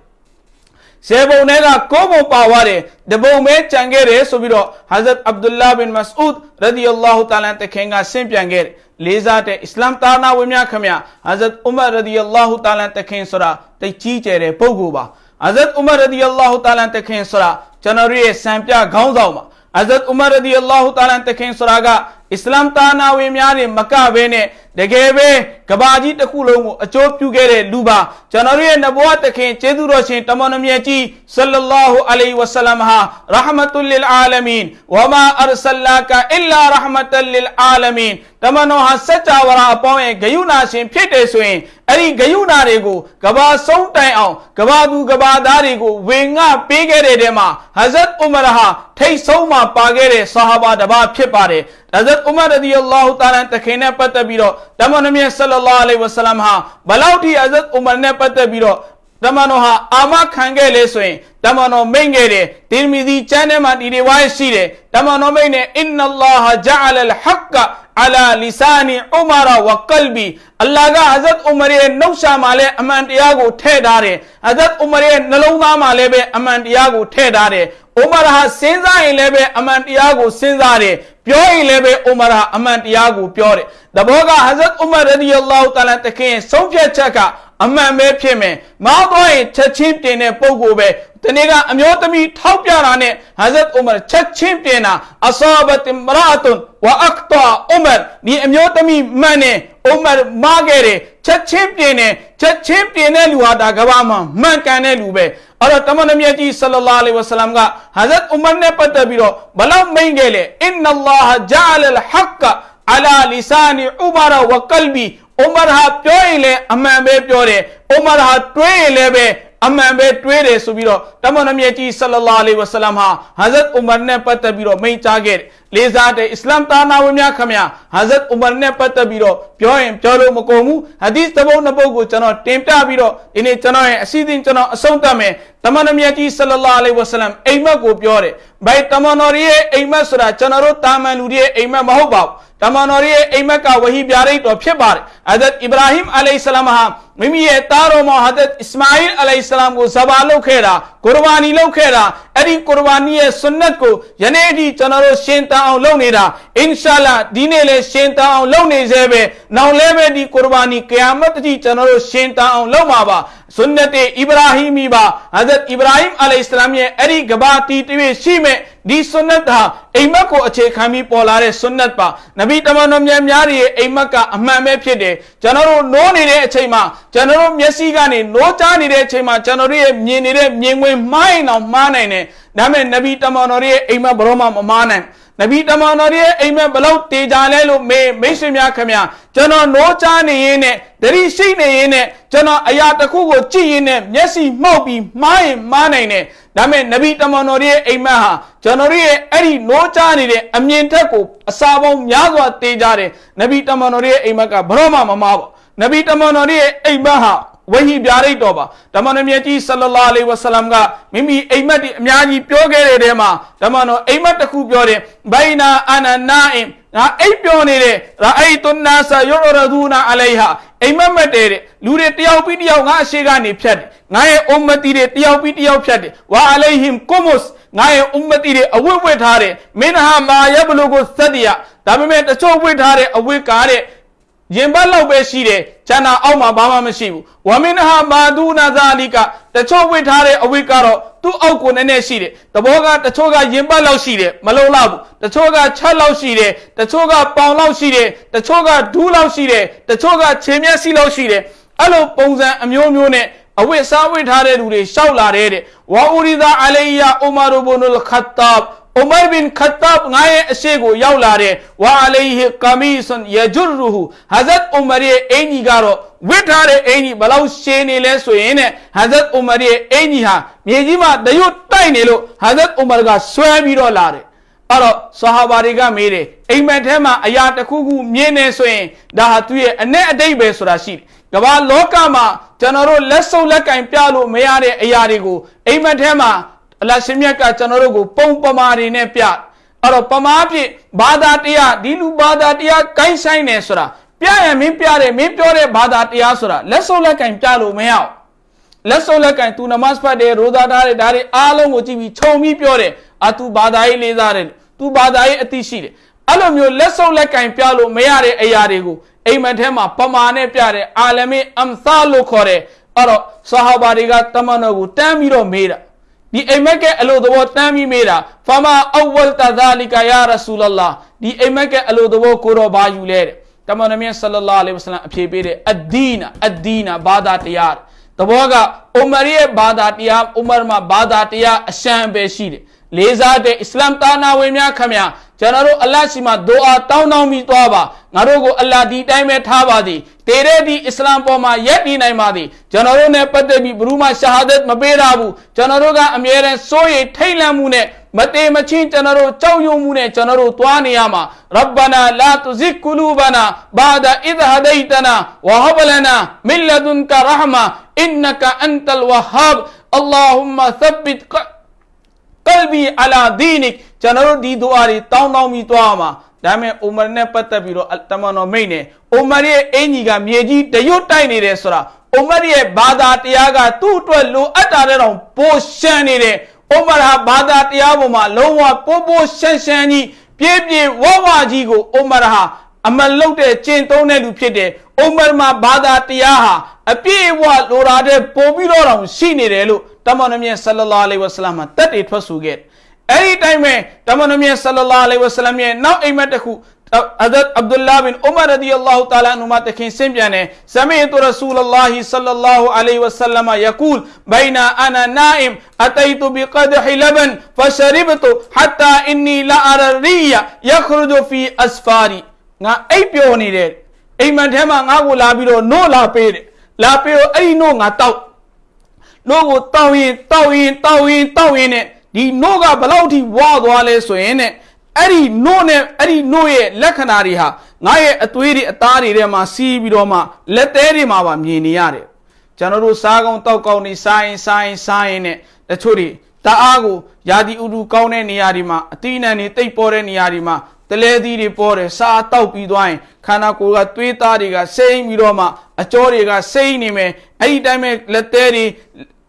ဆယ်ပုံထဲကကိုးပုံပါသွားတယ်တပုံပဲကြံခဲ့တယ်ဆိုပြီးတော့ Hazrat Abdullah bin Mas'ud radiyallahu ta'ala တခင်ကဆင့်ပြန်ခဲ့တယ်လေးစားတဲ့အစ္စလာမ်တာနာဝင်များခမ Hazrat Umar radiyallahu ta'ala တခင်ဆိုတာတိတ်ကြီးကျယ်တဲ့ပုဂ္ဂိုလ်ပါ Hazrat Umar radiyallahu ta'ala တခင်ဆိုတာကျွန်တော်ရဲ့စံပြခေါင်းဆောင်ပါ Hazrat Umar radiyallahu ta'ala တခင်ဆိုတာက အစ္စလာမ်တာနာဝင်များတွေမကဘဲနဲ့တကယ်ပဲကဘာကြီးတစ်ခုလုံးကိုအကျိုးပြုခဲ့တဲ့လူပါကျွန်တော်ရဲ့နဘဝတခင်ကျေးဇူးတော်ရှင်တမန်တော်မြတ်ကြီးဆလ္လာဟူအလိုင်ဝဆလမ်ဟာရဟမတုလ lil အာလမင်ဝမာအရဆလာကအီလာရဟမတလ lil အာလမင်တမန်တော်ဟာစัจ java အပေါင်းရဲ့ဂယုဏရှင်ဖြစ်တယ်ဆိုရင်အဲ့ဒီဂယုဏတွေကိုကဘာဆုံးတိုင်အောင်ကဘာသူကဘာသားတွေကိုဝေငှပေးခဲ့တဲ့တဲမှာဟဇတ်ဥမရဟာထိတ်ဆုံးမှာပါခဲ့တဲ့ဆာဟာဘာတပါဖြစ်ပါတယ်ဟဇတ်ဥမရရဒီအလ္လာဟူတာလာတခင်နဲ့ပတ်သက်ပြီးတော့တမန်တော်မြတ်ဆလ္လာလဟ်အလိုင်ဝဆလမ်ဟာဘလောက်ထိဟဇတ်ဥမရနဲ့ပတ်သက်ပြီးတော့ တမန်တော်ဟာအာမခံခဲ့လေဆိုရင်တမန်တော်မိန့်ခဲ့တယ်ဒီမီဒီကျမ်းထဲမှာဒီဒီဝါရှိတယ်တမန်တော်မိန့်နေအင်နလာဟာဂျာအလ်ဟက်ကအလာလီဆာနီဥမာရဝကလ်ဘီအလ္လာဟ်ကဟဇတ်ဥမရရဲ့နှုတ်ရှာမှာလည်းအမှန်တရားကိုထည့်ထားတယ်ဟဇတ်ဥမရရဲ့နှလုံးသားမှာလည်းပဲအမှန်တရားကိုထည့်ထားတယ်ဥမာရဟာစဉ်းစားရင်လည်းပဲအမှန်တရားကိုစဉ်းစားတယ်ပြောရင်လည်းပဲဥမာရအမှန်တရားကိုပြောတယ်တဘောကဟဇတ်ဥမရရဒီအလ္လာဟူတာလာတခင်ဆုံးဖြတ်ချက်က အမှန်ပဲဖြစ်မယ်မားသွားရင်ချက်ချင်းပြင်တဲ့ပုံကိုပဲဒီနေ့ကအမျိုးသမီးထောက်ပြတာနဲ့ဟာဇတ်ဥမာချက်ချင်းပြင်တာအဆာဘတ်မရာတ်ဝအကတာဥမာဒီအမျိုးသမီးမှန်တယ်ဥမာမားခဲ့တယ်ချက်ချင်းပြင်တယ်ချက်ချင်းပြင်တဲ့လူဟာဒါကဘာမှမှန်ကန်တဲ့လူပဲအဲ့တော့တမန်တော်မြတ်ကြီးဆလလာလဟ်ဝဆလမ်ကဟာဇတ်ဥမာနဲ့ပတ်သက်ပြီးတော့ဘလောက်မိန်ခဲ့လေအင်နလာဟဂျာလလ်ဟက်ကအလာလီဆာနီ ဥမာရဝကလ်ဘီဥမာဟာပြောရင်လည်းအမှန်ပဲပြောတယ်ဥမာဟာတွေးရင်လည်းပဲအမှန်ပဲတွေးတယ်ဆိုပြီးတော့တမန်တော်မြတ်ကြီးဆလလာလဟ်ဝဆလမ်ဟာဟာဇတ်ဥမာနဲ့ပတ်သက်ပြီးတော့မိန့်ကြားခဲ့တယ်လေးစားတဲ့အစ္စလာမ်တာနာဝင်များခမဟာဇတ်ဥမာနဲ့ပတ်သက်ပြီးတော့ပြောရင်ပြောလို့မကုန်ဘူးဟာဒီသဘုံနှစ်ပုဒ်ကိုကျွန်တော်တင်ပြပြီးတော့ဒီနေ့ကျွန်တော်ရဲ့အစီအစဉ်ကျွန်တော်အဆုံးသတ်မယ်တမန်တော်မြတ်ကြီးဆလလာလဟ်ဝဆလမ်အိမ်မက်ကိုပြောတယ်ဘိုင်တမန်တော်ရဲ့အိမ်မက်ဆိုတာကျွန်တော်တို့တာမန်လူတွေရဲ့အိမ်မက်မဟုတ်ပါဘူး တမန်တော်ရဲ့အိမ်မက်ကဝဟီပြရိတ်တော်ဖြစ်ပါတယ်အဇတ်အီဗရာဟင်အလိုင်ဆလမ်ဟာမိမိရဲ့သားတော်မောဟာဒတ်အစ္စမာအီလ်အလိုင်ဆလမ်ကိုဇဘာလုပ်ခဲ့တာကုရ်ဘာနီလုပ်ခဲ့တာအဲ့ဒီကုရ်ဘာနီရဲ့ဆွန်နတ်ကိုယနေ့အထိကျွန်တော်တို့ရှင်းတန်အောင်လုပ်နေတာအင်ရှာလာဒီနေ့လည်းရှင်းတန်အောင်လုပ်နေသေးပဲနောက်လည်းပဲဒီကုရ်ဘာနီကယာမတ်တိကျွန်တော်တို့ရှင်းတန်အောင်လုပ်မှာပါဆွန်နတ်အီဗရာဟီမီပါဟာဒတ်အီဗရာဟင်အလိုင်ဆလမ်ရဲ့အဲ့ဒီကဘာတီတွေ့ရှိမဲ့ဒီဆွန်နတ်ဟာအိမ်မက်ကိုအခြေခံပြီးပေါ်လာတဲ့ဆွန်နတ်ပါနဗီတမန်တော်မြတ်များရဲ့အိမ်မက်ကအမှန်ပဲဖြစ်တယ်ကျွန်တော်တို့နိုးနေတဲ့အချိန်မှာကျွန်တော်တို့မျက်စိကနေနိုးကြားနေတဲ့အချိန်မှာကျွန်တော်တို့ရဲ့မြင်နေတဲ့မြင်ကွင်းမှားရင်တော့မှားနိုင်တယ်ဒါပေမဲ့နဗီတမန်တော်ရဲ့အိမ်မက်ဘရောမှမမှားနိုင် နဗီတမန်တော်ရဲ့အိမ်မက်ဘလောက်တေကြလဲလို့မေးမိတ်ဆွေများခင်ဗျာကျွန်တော်နိုးကြားနေရင်းနဲ့တတိရှိနေရင်းနဲ့ကျွန်တော်အရာတစ်ခုကိုကြည့်ရင်းနဲ့မျက်စိမှောက်ပြီးမှားရင်မှားနိုင်တယ်ဒါပေမဲ့နဗီတမန်တော်ရဲ့အိမ်မက်ဟာကျွန်တော်ရဲ့အဲ့ဒီနိုးကြားနေတဲ့အမြင်ထက်ကိုအစာပေါင်းများစွာတေးကြတယ်နဗီတမန်တော်ရဲ့အိမ်မက်ကဘရောမှမမားပါနဗီတမန်တော်ရဲ့အိမ်မက်ဟာ ဝဟီပြရိတ်တော်ပါဓမ္မနမြတ်ကြီးဆလလာလေဝဆလမ်ကမိမိအိမ်မက်ဒီအများကြီးပြောခဲ့တဲ့တဲမှာဓမ္မတော်အိမ်မက်တစ်ခုပြောတယ်ဘိုင်နာအနာနာအင်ငါအိပ်ပြောနေတဲ့ရာအိတုနာဆာယောရဒူနာအလိုင်ဟာအိမ်မက်မက်တဲ့လူတွေတယောက်ပြီးတယောက်ငါအရှိကနေဖြတ်တယ်ငါရဲ့အုမ္မတီတွေတယောက်ပြီးတယောက်ဖြတ်တယ်ဝါအလိုင်ဟင်ကုမုစ်ငါရဲ့အုမ္မတီတွေအဝတ်ဝတ်ထားတယ်မင်းဟာမာယဘလူကိုသတ္တယဒါပေမဲ့တချို့ဝတ်ထားတဲ့အဝတ်ကားတဲ့ ရင်ပတ်လောက်ပဲရှိတယ်ကျန်တာအောက်မှာဘာမှမရှိဘူးဝမင်ဟာမာဒူနာဇာလီကတချို့ဝတ်ထားတဲ့အဝတ်ကတော့သူ့အောက်ကိုနည်းနည်းရှိတယ်တဘောကတချို့ကရင်ပတ်လောက်ရှိတယ်မလုံလောက်ဘူးတချို့ကချက်လောက်ရှိတယ်တချို့ကပေါင်လောက်ရှိတယ်တချို့ကဒူးလောက်ရှိတယ်တချို့ကခြေမျက်စိလောက်ရှိတယ်အဲ့လိုပုံစံအမျိုးမျိုးနဲ့အဝတ်စားဝတ်ထားတဲ့လူတွေရှောက်လာတဲ့ဝါအူရီဇာအလိုင်ယာအူမာရူဘ်နုလ်ခတ်တပ် ဥမာဘင်ခတ်တပ်ငါရဲ့အရှိကိုရောက်လာတဲ့ဝါအလိုင်ဟီကမီဆွန်ယဂျူရူဟူဟာဇတ်ဥမာရဲ့အင်ကြီးကတော့ဝစ်ထားတဲ့အင်ကြီးဘလောက်ရှင်းနေလဲဆိုရင်တဲ့ဟာဇတ်ဥမာရဲ့အင်ကြီးဟာမြေကြီးမှာတရွတ်တိုက်နေလို့ဟာဇတ်ဥမာကဆွဲပြီးတော့လာတယ်အဲ့တော့ဆဟာဘာတွေကမေးတယ်အိမ်မက်ထဲမှာအရာတစ်ခုခုမြင်နေဆိုရင်ဒါဟာသူ့ရဲ့အ내အတိတ်ပဲဆိုတာရှိတယ်ကမ္ဘာလောကမှာကျွန်တော်တို့လက်စုပ်လက်ကင်ပြလို့မရတဲ့အရာတွေကိုအိမ်မက်ထဲမှာ အလရှင်မြတ်ကကျွန်တော်တို့ကို ပုံပမာတွေနဲ့ပြအဲ့တော့ပမာဖြစ်ဘာသာတရားဒီလူဘာသာတရားကိုင်းဆိုင်နေဆိုတာပြရင်မင်းပြတယ်မင်းပြောတဲ့ဘာသာတရားဆိုတာလက်စုပ်လက်ကင်ပြလို့မရအောင်လက်စုပ်လက်ကင်သူနမတ်ဖတ်တယ်ရိုဇာထားတယ်ဒါတွေအားလုံးကိုကြည့်ပြီးခြုံပြီးပြောတယ်အာသူဘာသာရေးလေးစားတယ်သူဘာသာရေးအသိရှိတယ်အဲ့လိုမျိုးလက်စုပ်လက်ကင်ပြလို့မရတဲ့အရာတွေကိုအိမ်မက်ထဲမှာပမာနဲ့ပြတဲ့အာလမီအမ်ဆာလို့ခေါ်တဲ့အဲ့တော့ဆဟာဘာတွေကတမန်တော်ကိုတန်းပြီးတော့မေးတာ ဒီအိမ်မက်ကအလိုသဘောတမ်းပြီးမေးတာဖမာအဝလ်တဇာလီကာယာရဆူလလာဒီအိမ်မက်ကအလိုသဘောကိုတော့ဘာယူလဲတဲ့တမန်တော်မြတ်ဆလလာအလိုင်ဝဆလမ်အဖြေပေးတဲ့အဒီနာအဒီနာဘာသာတရားသဘောကဥမရရဲ့ဘာသာတရားဥမရမှာဘာသာတရားအရှံပဲရှိတယ် လေးစားတဲ့အစ္စလမ်တာနာဝင်များခမရကျွန်တော်တို့အလတ်ရှိမှဒူအာတောင်းတောင်းပြီးသွားပါငါတို့ကိုအလတ်ဒီတိုင်းပဲထားပါသည်တေတဲ့ဒီအစ္စလမ်ပေါ်မှာယက်တည်နိုင်ပါသည်ကျွန်တော်တို့နဲ့ပတ်သက်ပြီးဘရူမရှာဟဒတ်မပေးတာဘူးကျွန်တော်တို့ကအမြဲတမ်းစိုးရိမ်ထိတ်လန့်မှုနဲ့မတေမချင်းကျွန်တော်တို့ကြောက်ရွံ့မှုနဲ့ကျွန်တော်တို့သွားနေရမှာရဗ္ဗနာလာတူဇစ်ကူလူဘနာဘာဒအစ်ဟဒိုင်တနာဝဟဘလနာမင်လဒွန်ကရဟမာအင်နကအန်တလ်ဝဟာဘ်အလ္လာဟူမသဘ္ဘစ် ကျွန်တော်တို့ဒီဒူအာတွေတောင်းတောင်းပြီးသွားမှာဒါပေမဲ့အိုမာနဲ့ပတ်သက်ပြီးတော့တမန်တော်မိတ်နဲ့အိုမာရဲ့အင်ကြီးကမြေကြီးတရွတ်တိုက်နေတယ်ဆိုတာအိုမာရဲ့ဘာသာတရားကသူ့အတွက်လိုအပ်တာတဲ့တော့ပိုရှမ်းနေတယ်အိုမာဟာဘာသာတရားပေါ်မှာလုံးဝပိုးပိုးရှမ်းရှမ်းကြီးပြေးပြေးဝဝကြီးကိုအိုမာဟာအမလုတ်တဲ့ကျင့်သုံးတဲ့လူဖြစ်တယ်အိုမာမှာဘာသာတရားဟာအပြည့်အဝလိုတာတဲ့ပို့ပြီးတော့တောင်ရှိနေတယ်လို့ တမန်နမြတ်ဆလ္လာလဟ်အလိုင်းဝဆလမ်မှာတက်တည်ထွက်ဆူခဲ့အဲ့ဒီတိုင်းပဲတမန်နမြတ်ဆလ္လာလဟ်အလိုင်းဝဆလမ်ရဲ့နောက်အိမ်မက်တစ်ခု حضرت عبد الله بن عمر رضي الله تعالى عنهما تكين سمجانه سمعت رسول الله صلى الله عليه وسلم يقول بين أنا نائم اتيت بقدح لبن فشربت حتى اني لا ارى الريا يخرج في اسفاري نا اي بيو ني ده اي من ده ما nga go la pi lo no la pi de la pi နို့ကိုတောက်ရင်တောက်ရင်တောက်ရင်တောက်ရင်နဲ့ဒီနို့ကဘလောက်ထိဝါသွားလဲဆိုရင်နဲ့အဲ့ဒီနို့နဲ့အဲ့ဒီနို့ရဲ့လက္ခဏာတွေဟာငါရဲ့အသွေးတွေအသားတွေထဲမှာစီးပြီးတော့မှလက်သေးတွေမှာပါမြင်နေရတယ်ကျွန်တော်တို့စားကောင်းတောက်ကောင်းနေစားရင်စားရင်စားရင်နဲ့တချို့တွေတအားကိုယာဒီဥဒူကောင်းတဲ့နေရာတွေမှာအတိအနံတွေတိတ်ပေါ်တဲ့နေရာတွေမှာတလဲသီးတွေပေါ်တယ်စားတောက်ပြီးသွားရင်ခန္ဓာကိုယ်ကသွေးသားတွေကစိမ့်ပြီးတော့မှအကြောတွေကစိမ့်နေမယ်အဲ့ဒီတိုင်းပဲလက်သေးတွေ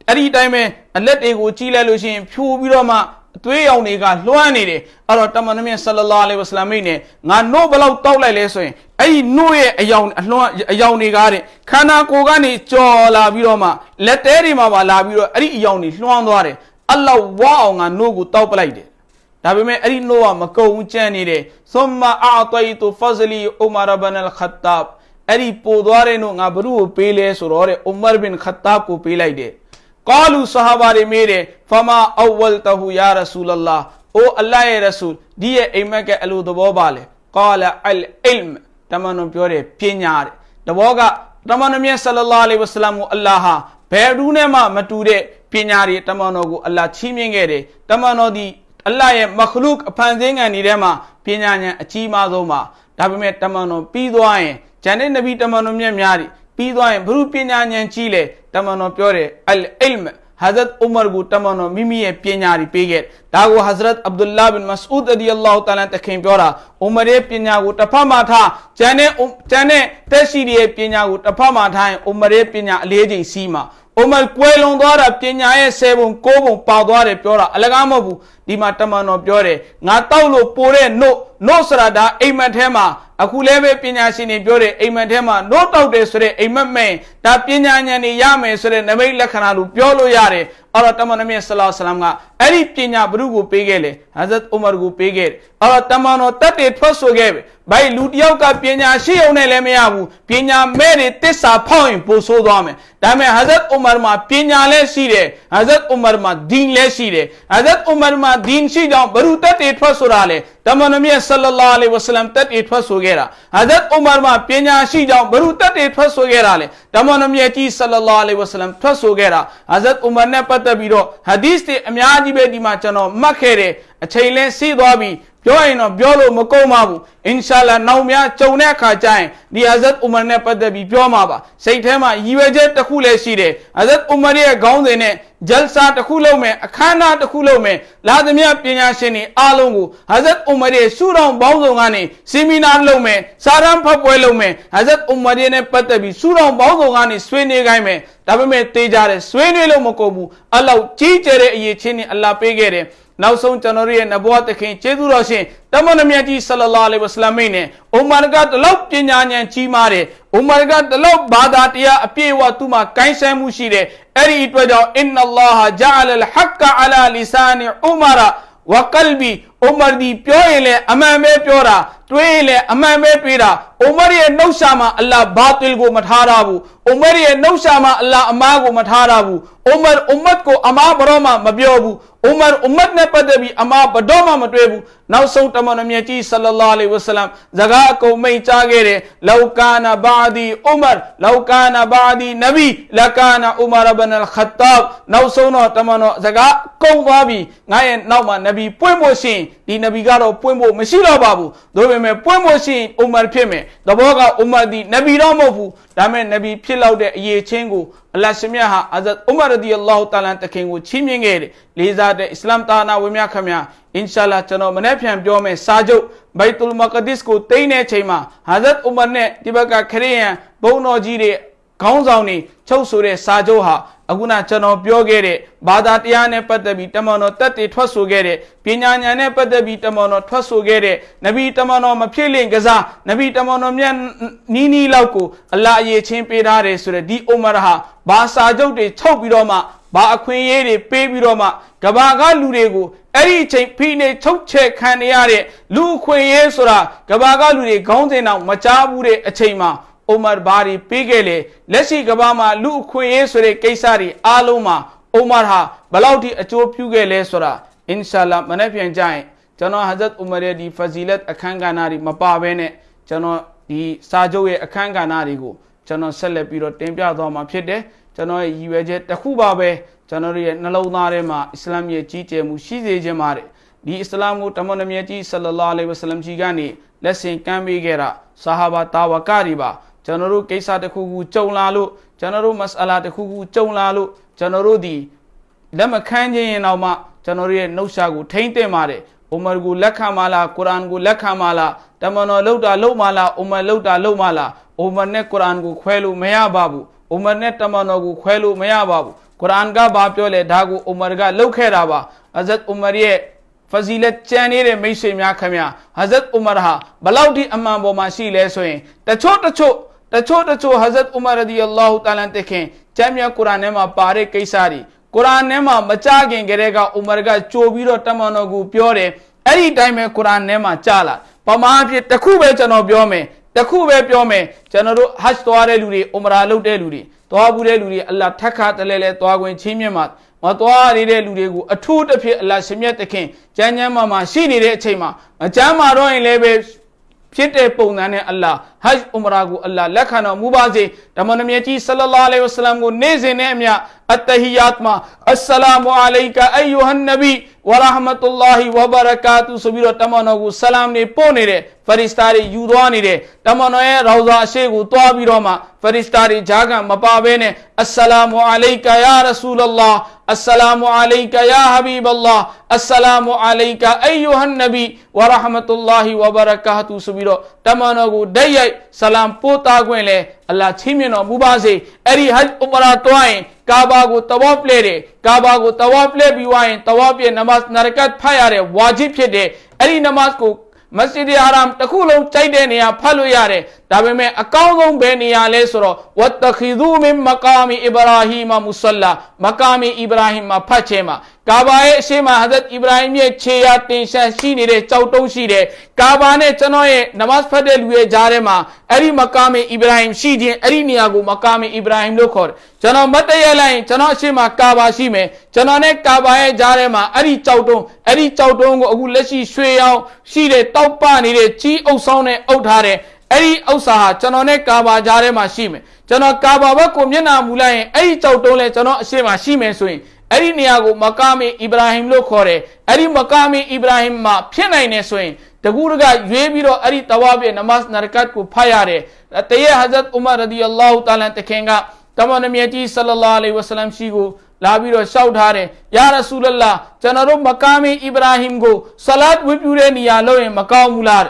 အဲ့ဒီတိုင်းပဲအလက်တွေကိုကြီးလိုက်လို့ရှိရင်ဖြိုးပြီးတော့မှအသွေးရောင်တွေကလွှမ်းနေတယ်အဲ့တော့တမန်တော်မြတ်ဆလလာလဟ်ဝဆလမ်မိတ်နဲ့ငါနို့ဘလောက်တောက်လိုက်လဲဆိုရင်အဲ့ဒီနို့ရဲ့အယောင်အလွှမ်းအယောင်တွေကတဲ့ခန္ဓာကိုယ်ကနေကြော်လာပြီးတော့မှလက်သေးတွေမှာပါလာပြီးတော့အဲ့ဒီအယောင်တွေလွှမ်းသွားတယ်အလ္လာဟ်ဝါအောင်ငါနို့ကိုတောက်ပလိုက်တယ်ဒါပေမဲ့အဲ့ဒီနို့ကမကုံကြမ်းနေတယ်သုမ္မာအာတိုင်တူဖဇလီဥမာရဘန်အလ်ခတ်တာဘ်အဲ့ဒီပို့သွားတဲ့နို့ငါဘ누구ကိုပေးလဲဆိုတော့တဲ့ဥမာဘင်ခတ်တာဘ်ကိုပေးလိုက်တယ် ကာလူဆဟာဘာတွေမေးတယ်ဖမာအဝလ်တဟူယာရဆူလလာအိုအလ္လာဟ်ရဲ့ရဆူလ်ဒီရဲ့အိမ်မက်ကအလိုသဘောပါလေကာလာအလ်အလ်မတမန်တော်ပြောတယ်ပညာတဲ့တဘောကတမန်တော်မြတ်ဆလလာလဟ်ဝဆလမ်ကိုအလ္လာဟ်ဟာဘယ်သူနဲ့မှမတူတဲ့ပညာတွေတမန်တော်ကိုအလ္လာဟ်ချီးမြှင့်ခဲ့တယ်တမန်တော်ဒီအလ္လာဟ်ရဲ့မခလုကအဖန်ဆင်းငံတွေထဲမှာပညာဉာဏ်အကြီးမားဆုံးပါဒါပေမဲ့တမန်တော်ပြီးသွားရင်ဂျန်တဲ့နဗီတမန်တော်မြတ်များတွေ ပြီးသွားရင်ဘုရုပညာဉာဏ်ကြီးလေတမန်တော်ပြောတယ်အလ်အီလ်မ် Hazrat Umar ကိုတမန်တော်မိမိရဲ့ပညာတွေပေးခဲ့ဒါကို Hazrat Abdullah bin Mas'ud radiyallahu ta'ala တခင်ပြောတာ Umar ရဲ့ပညာကိုတစ်ဖက်မှာထားဂျန်နဲ့ဂျန်နဲ့တက်ရှိရဲ့ပညာကိုတစ်ဖက်မှာထားရင် Umar ရဲ့ပညာအလေးချိန်စီးမှာ ဟိုမှာကွဲလွန်သွားတာပညာရဲ့10ပုံ9ပုံပေါက်သွားတယ်ပြောတာအလကားမဟုတ်ဘူးဒီမှာတမန်တော်ပြောတယ်ငါတောက်လို့ပိုတဲ့နို့နို့ဆိုတာဒါအိမ်မက်ထဲမှာအခုလည်းပဲပညာရှင်တွေပြောတယ်အိမ်မက်ထဲမှာနို့တောက်တယ်ဆိုတဲ့အိမ်မက်မဲ့ဒါပညာဉာဏ်တွေရမယ်ဆိုတဲ့နမိတ်လက္ခဏာလို့ပြောလို့ရတယ်အော်တော့တမန်တော်မြတ်ဆလောဆလမ်ကအဲ့ဒီပညာဘုရုကိုပေးခဲ့လေဟာဇတ်ဥမာကိုပေးခဲ့အော်တော့တမန်တော်တတ်တယ်ထွက်ဆိုခဲ့ပဲ ဘိုင်လူတယောက်ကပညာရှိအောင်နဲ့လည်းမရဘူးပညာမဲ့တွေတစ္ဆာဖောက်ရင်ပို့ဆိုးသွားမယ်ဒါပေမဲ့ဟဇတ်ဥမာမှာပညာလည်းရှိတယ်ဟဇတ်ဥမာမှာဒီန်လည်းရှိတယ်ဟဇတ်ဥမာမှာဒီန်ရှိကြောင်းဘရူတက်တွေထွက်ဆိုတာလေတမန်တော်မြတ်ဆလလာအလိုင်ဝဆလမ်တက်တွေထွက်ဆိုခဲ့တာဟာဇတ်ဥမာမှာပညာရှိကြောင်းဘရူတက်တွေထွက်ဆိုခဲ့တာလေတမန်တော်မြတ်ကြီးဆလလာအလိုင်ဝဆလမ်ထွက်ဆိုခဲ့တာဟာဇတ်ဥမာနဲ့ပတ်သက်ပြီးတော့ဟာဒီစ်တွေအများကြီးပဲဒီမှာကျွန်တော်မှတ်ခဲ့တယ်အချိန်လဲစီးသွားပြီး ပြောရင်တော့ပြောလို့မကုန်ပါဘူးအင်ရှာလာနောက်များကြုံတဲ့အခါကျရင်ဒီအဇတ်ဥမာနဲ့ပတ်သက်ပြီးပြောမှာပါစိတ်ထဲမှာရည်ရွယ်ချက်တစ်ခုလည်းရှိတယ်အဇတ်ဥမာရဲ့ခေါင်းစဉ်နဲ့ ဂျလ်ဆာတစ်ခုလုပ်မယ်အခမ်းအနားတစ်ခုလုပ်မယ်လာသမျှပညာရှင်တွေအားလုံးကိုဟဇတ်ဥမာရဲ့စုတော်ပေါင်းစုံကနေဆီမီနာလုပ်မယ်စာရန်ဖတ်ပွဲလုပ်မယ်ဟဇတ်ဥမာရဲ့နဲ့ပတ်သက်ပြီးစုတော်ပေါင်းစုံကနေဆွေးနွေးခိုင်းမယ်ဒါပေမဲ့တေးကြတယ်ဆွေးနွေးလို့မကုန်ဘူးအလောက်ကြီးကျယ်တဲ့အရေးချင်းနဲ့အလ္လာဟ်ပေးခဲ့တယ်နောက်ဆုံးကျွန်တော်တို့ရဲ့နဘောတခင်ကျေးဇူးတော်ရှင်တမန်တော်မြတ်ကြီးဆလလာလဟ်ဝဆလမိတ်နဲ့ဥမာကတလောက်ပညာဉာဏ်ကြီးမားတယ်ဥမာကတလောက်ဘာသာတရားအပြည့်အဝသူ့မှာကိုင်းဆိုင်မှုရှိတယ်အဲ့ဒီအတွက်ကြောင့်အင်နလ္လာဟဂျာလလ်ဟက္ကအလာလီဆာနီဥမာရာဝကလ်ဘီဥမာဒီပြောရင်လည်းအမှန်ပဲပြောတာတွေးရင်လည်းအမှန်ပဲတွေးတာဥမာရဲ့နှုတ်ရှာမှာအလ္လာဟ်ဘာတိလ်ကိုမထားရဘူးဥမာရဲ့နှုတ်ရှာမှာအလ္လာဟ်အမားကိုမထားရဘူးဥမာအွမ်မတ်ကိုအမားဘရောမှမပြောဘူးဥမာအွမ်မတ်နဲ့ပတ်သက်ပြီးအမားဘတော်မှမတွေ့ဘူးနောက်ဆုံးတမန်တော်မြတ်ကြီးဆလလာလဟ်ဝဆလမ်ဇကာအကုန်မိတ်ကြားခဲ့တယ်လောက်ကာနာဘာဒီဥမာလောက်ကာနာဘာဒီနဗီလကာနာဥမာဘန်အလ်ခတ်တာဘ်နောက်ဆုံးတော့တမန်တော်ဇကာကုန်သွားပြီငါရဲ့နောက်မှာနဗီပွင့်ဖို့ရှင်ဒီနဗီကတော့ပွင့်ဖို့မရှိတော့ပါဘူးဒါပေမဲ့ပွင့်ဖို့ရှင်ဥမာဖြစ်မယ်သဘောကဥမာဒီနဗီတော့မဟုတ်ဘူးဒါပေမဲ့နဗီဖြစ်လောက်တဲ့အရေးချင်းကိုအလ္လာဟ်ရှင်မြတ်ဟာအဇတ်ဥမာရဒီအလ္လာဟ်တာလာတခင်ကိုချီးမြှင့်ခဲ့တယ်လေးစားတဲ့အစ္စလာမ်တာနာဝင်မြခမညာအင်ရှာလာကျွန်တော်မနေ့ပြန်ပြောမယ်စာချုပ်ဘိုက်တူလ်မကဒစ်ကိုတိမ့်တဲ့ချိန်မှာဟာဇတ်ဥမာနဲ့ဒီဘက်ကခရီးယန်ဘုံတော်ကြီးတွေ ခေါင်းဆောင်တွေချုပ်ဆိုတဲ့စာချုပ်ဟာအခုနကျွန်တော်ပြောခဲ့တဲ့ဘာသာတရားနဲ့ပတ်သက်ပြီးတမန်တော်တက်တည်ထွက်ဆိုခဲ့တဲ့ပညာဉာဏ်နဲ့ပတ်သက်ပြီးတမန်တော်ထွက်ဆိုခဲ့တဲ့နဗီတမန်တော်မဖြစ်လင့်ကစားနဗီတမန်တော်မြတ်နီးနီးလောက်ကိုအလ္လာဟ်အရေးချင်းပေးထားတယ်ဆိုတဲ့ဒီအုမရဟာဘာစာချုပ်တွေချုပ်ပြီးတော့မှဘာအခွင့်အရေးတွေပေးပြီးတော့မှကဘာကလူတွေကိုအဲ့ဒီအချိန်ဖိနေချုပ်ချက်ခံရတဲ့လူအခွင့်အရေးဆိုတာကဘာကလူတွေခေါင်းစဉ်အောင်မကြားဘူးတဲ့အချိန်မှာ အိုမာဘာတွေပေးခဲ့လေလက်ရှိကဘာမှာလူအခွင့်အရေးဆိုတဲ့ကိစ္စတွေအားလုံးမှာအိုမာဟာဘလောက်ထိအကျိုးပြုခဲ့လဲဆိုတာအင်ရှာလာမနေ့ပြန်ကြရင်ကျွန်တော်ဟဇတ်ဥမရရဲ့ဒီဖဇီလတ်အခန်းကဏ္ဍတွေမပါဘဲနဲ့ကျွန်တော်ဒီစာချုပ်ရဲ့အခန်းကဏ္ဍတွေကိုကျွန်တော်ဆက်လက်ပြီးတော့တင်ပြသွားမှာဖြစ်တယ်ကျွန်တော်ရဲ့ရည်ရွယ်ချက်တစ်ခုပါပဲကျွန်တော်ရဲ့နှလုံးသားထဲမှာအစ္စလာမ်ရဲ့ကြီးကျယ်မှုရှိစေခြင်းပါတယ်ဒီအစ္စလာမ်ကိုတမန်တော်မြတ်ကြီးဆလလာလဟ်ဝဆလမ်ကြီးကနေလက်ဆင့်ကမ်းပေးခဲ့တာဆာဟာဘာတာဝကတွေပါ ကျွန်တော်တို့ကိစ္စတစ်ခုခုကြုံလာလို့ကျွန်တော်တို့မစအလာတစ်ခုခုကြုံလာလို့ကျွန်တော်တို့ဒီလက်မခံခြင်းရင်တော့မှကျွန်တော်တို့ရဲ့နှုတ်ရှာကိုထိမ့်သိမ့်ပါတယ်အိုမာကိုလက်ခံမလားကုရ်အာန်ကိုလက်ခံမလားတမန်တော်လှုပ်တာလှုပ်မလားအိုမာလှုပ်တာလှုပ်မလားအိုမာနဲ့ကုရ်အာန်ကိုခွဲလို့မရပါဘူးအိုမာနဲ့တမန်တော်ကိုခွဲလို့မရပါဘူးကုရ်အာန်ကဘာပြောလဲဒါကိုအိုမာကလှုပ်ခဲ့တာပါအဇတ်အိုမာရဲ့ဖဇီလက်ကျန်နေတဲ့မိတ်ဆွေများခင်ဗျာဟဇတ်အိုမာဟာဘလောက်ဒီအမှန်ပေါ်မှာရှိလဲဆိုရင်တချို့တချို့ တချို့တချို့ဟဇတ်ဥမာရဒီအလ္လာဟူတာလန်တခင်ကျမ်းမြတ်ကုရ်အာန်ထဲမှာပါတဲ့ကိစ္စတွေကုရ်အာန်ထဲမှာမကြခင်ကလေးကဥမာရကကြိုပြီးတော့တမန်တော်ကိုပြောတယ်အဲ့ဒီတိုင်းပဲကုရ်အာန်ထဲမှာကြားလာပမာအဖြစ်တစ်ခုပဲကျွန်တော်ပြောမယ်တစ်ခုပဲပြောမယ်ကျွန်တော်တို့ဟတ်သွားတဲ့လူတွေဥမရာလုပ်တဲ့လူတွေသွားဘူးတဲ့လူတွေအလ္လာဟ်ထက်ခါတလဲလဲသွားခွင့်ချင်းမြတ်မှာမသွားရတဲ့လူတွေကိုအထူးတစ်ဖြစ်အလ္လာဟ်ရှင်မြတ်တခင်ကျမ်းကျမ်းမှာမှာရှိနေတဲ့အချိန်မှာမကျမ်းမာတော့ရင်လည်းပဲ ဖြစ်တဲ့ပုံစံနဲ့အလ္လာဟ်ဟဂျ်ဥမရာကိုအလ္လာဟ်လက်ခံတော်မူပါစေဓမ္မနမြတ်ကြီးဆလလာလဟ်ဝဆလမ်ကိုနေ့စဉ်နဲ့အမျှအတဟီယတ်မှာအစ္စလာမူအလိုင်ကာအယူဟန်နဘီ ဝရဟမတုလာဟီဝဘရကာတူဆိုပြီးတော့တမန်တော်ကိုဆလမ်နေပို့နေတဲ့ဖရစ်စတာတွေယူသွားနေတဲ့တမန်တော်ရဲ့ရောဇာအရှိကိုတွားပြီးတော့မှဖရစ်စတာတွေဂျာကမပါဘဲနဲ့အစ္စလာမူအလိုင်ကာယာရဆူလလာအစ္စလာမူအလိုင်ကာယာဟဘီဘလာအစ္စလာမူအလိုင်ကာအယူဟန်နဘီဝရဟမတုလာဟီဝဘရကာတူဆိုပြီးတော့တမန်တော်ကိုဒိတ်ရိုက်ဆလမ်ပို့တာခွင့်လဲအလ္လာဟ်ချီးမြှင့်တော်မူပါစေအဲ့ဒီဟဂျ်ဥမရာတွားရင် ကာဘာကိုတဝါဖလဲတယ်ကာဘာကိုတဝါဖလဲပြီးွားရင်တဝါပြနမတ်နရကတ်ဖတ်ရတဲ့ဝါဂျစ်ဖြစ်တဲ့အဲ့ဒီနမတ်ကိုမစဂျစ်ဟာရမ်တစ်ခုလုံးကြိုက်တဲ့နေရာဖတ်လို့ရတယ်ဒါပေမဲ့အကောင်းဆုံးဘယ်နေရာလဲဆိုတော့ဝတ်တခီဒူမင်မကာမီအီဘရာဟီမမုဆလာမကာမီအီဘရာဟီမှာဖတ်ခြင်းမှာ ကာဘာရဲ့အရှိမဟဇတ်အီဘရာဟိမ်ရဲ့ခြေရာတင်ရှန်ရှိနေတဲ့ကြောက်တုံးရှိတယ်ကာဘာနဲ့ကျွန်တော်ရဲ့နမတ်ဖတ်တဲ့လူရဲ့ကြားထဲမှာအဲ့ဒီမကာမီအီဘရာဟိမ်ရှိခြင်းအဲ့ဒီနေရာကိုမကာမီအီဘရာဟိမ်လို့ခေါ်တယ်ကျွန်တော်မတ်တရလိုက်ရင်ကျွန်တော်အရှိမကာဘာရှိမယ်ကျွန်တော်နဲ့ကာဘာရဲ့ကြားထဲမှာအဲ့ဒီကြောက်တုံးအဲ့ဒီကြောက်တုံးကိုအခုလက်ရှိရွှေရောင်ရှိတဲ့တောက်ပနေတဲ့ကြီးအုပ်ဆောင်နဲ့အုပ်ထားတဲ့အဲ့ဒီဥစ္စာဟာကျွန်တော်နဲ့ကာဘာကြားထဲမှာရှိမယ်ကျွန်တော်ကာဘာဘက်ကိုမျက်နှာမူလိုက်ရင်အဲ့ဒီကြောက်တုံးလဲကျွန်တော်အရှိမရှိမယ်ဆိုရင် အဲ့ဒီနေရာကိုမကာမီအီဗရာဟင်လို့ခေါ်တယ်အဲ့ဒီမကာမီအီဗရာဟင်မှာဖြစ်နိုင်နေဆိုရင်တကူတကရွေးပြီးတော့အဲ့ဒီတဝါပြနမတ်နရကတ်ကိုဖတ်ရတယ်တရေဟဇတ်ဥမာရဒီအလ္လာဟူတာလန်တခင်ကတမန်တော်မြတ်ကြီးဆလလာလေဝဆလမ်ရှိကိုလာပြီးတော့ရှောက်ထားတယ်ယာရဆူလလာကျွန်တော်တို့မကာမီအီဗရာဟင်ကိုဆလတ်ဝတ်ပြုတဲ့နေရာလို့ရင်မကောင်းဘူးလား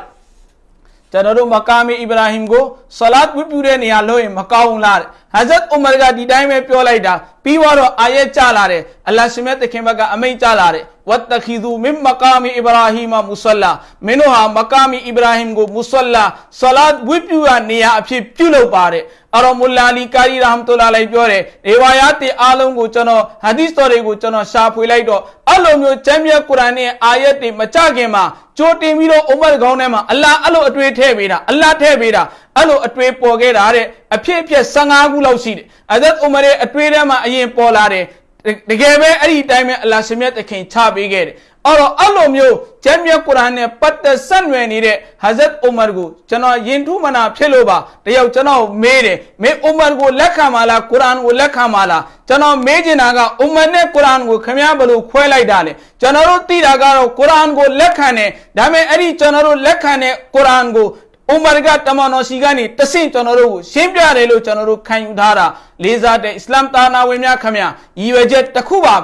ကျွန်တော်တို့မကာမီအီဗရာဟင်ကိုဆလတ်ဝတ်ပြုတဲ့နေရာလို့ရင်မကောင်းဘူးလားဟဇတ်ဥမာကဒီတိုင်းပဲပြောလိုက်တာပြီးတော့အာယတ်ကြလာတယ်အလ္လာဟ်ရှင်မြတ်သခင်ဘက်ကအမိန့်ကြလာတယ်ဝတ်တခီဒူမင်မကာမီအီဗရာဟီမမုဆလာမင်းတို့ဟာမကာမီအီဗရာဟင်ကိုမုဆလာဆလတ်ဝတ်ပြုရနေရာအဖြစ်ပြုလုပ်ပါတယ်အရောမူလာလီကာရီရဟမ်တူလာလိုက်ပြောတယ်ဒေဝါယာတေအားလုံးကိုကျွန်တော်ဟာဒီသ်တော်တွေကိုကျွန်တော်ရှာဖွေလိုက်တော့အဲ့လိုမျိုးကျမ်းမြတ်ကုရ်အာန်ရဲ့အာယတ်တွေမကြခင်မှာကြိုတင်ပြီးတော့အုမတ်ကောင်းထဲမှာအလ္လာဟ်အဲ့လိုအတွေ့ထည့်ပေးတာအလ္လာဟ်ထည့်ပေးတာအဲ့လိုအတွေ့ပေါ်ခဲ့တာတဲ့အဖြစ်အပျက်15ခုလောက်ရှိတယ်အဇတ်ဥမရရဲ့အတွေ့ထဲမှာအရင်ပေါ်လာတယ်တကယ်ပဲအဲ့ဒီတိုင်းပဲအလ္လာဟ်ရှင်မြတ်သခင်ချပေးခဲ့တယ်အဲ့တော့အဲ့လိုမျိုးကျမ်းမြတ်ကုရ်အာန်နဲ့ပတ်သက်ဆက်နွယ်နေတဲ့ဟာဇတ်အိုမာကိုကျွန်တော်ယင်ထုမနာဖြစ်လို့ပါတယောက်ကျွန်တော်မေးတယ်မင်းအိုမာကိုလက်ခံပါလားကုရ်အာန်ကိုလက်ခံပါလားကျွန်တော်မေးချင်တာကအိုမာနဲ့ကုရ်အာန်ကိုခင်ဗျားဘယ်လိုခွဲလိုက်တာလဲကျွန်တော်တို့သိတာကတော့ကုရ်အာန်ကိုလက်ခံတယ်ဒါပေမဲ့အဲ့ဒီကျွန်တော်တို့လက်ခံတဲ့ကုရ်အာန်ကို ဥမာကတမန်တော်စီကနေတဆင့်ကျွန်တော်တို့ကိုရှင်းပြတယ်လို့ကျွန်တော်တို့ခံယူထားတာလေးစားတဲ့အစ္စလာမ်တာနာဝင်များခင်ဗျာရည်ရွယ်ချက်တစ်ခုပါ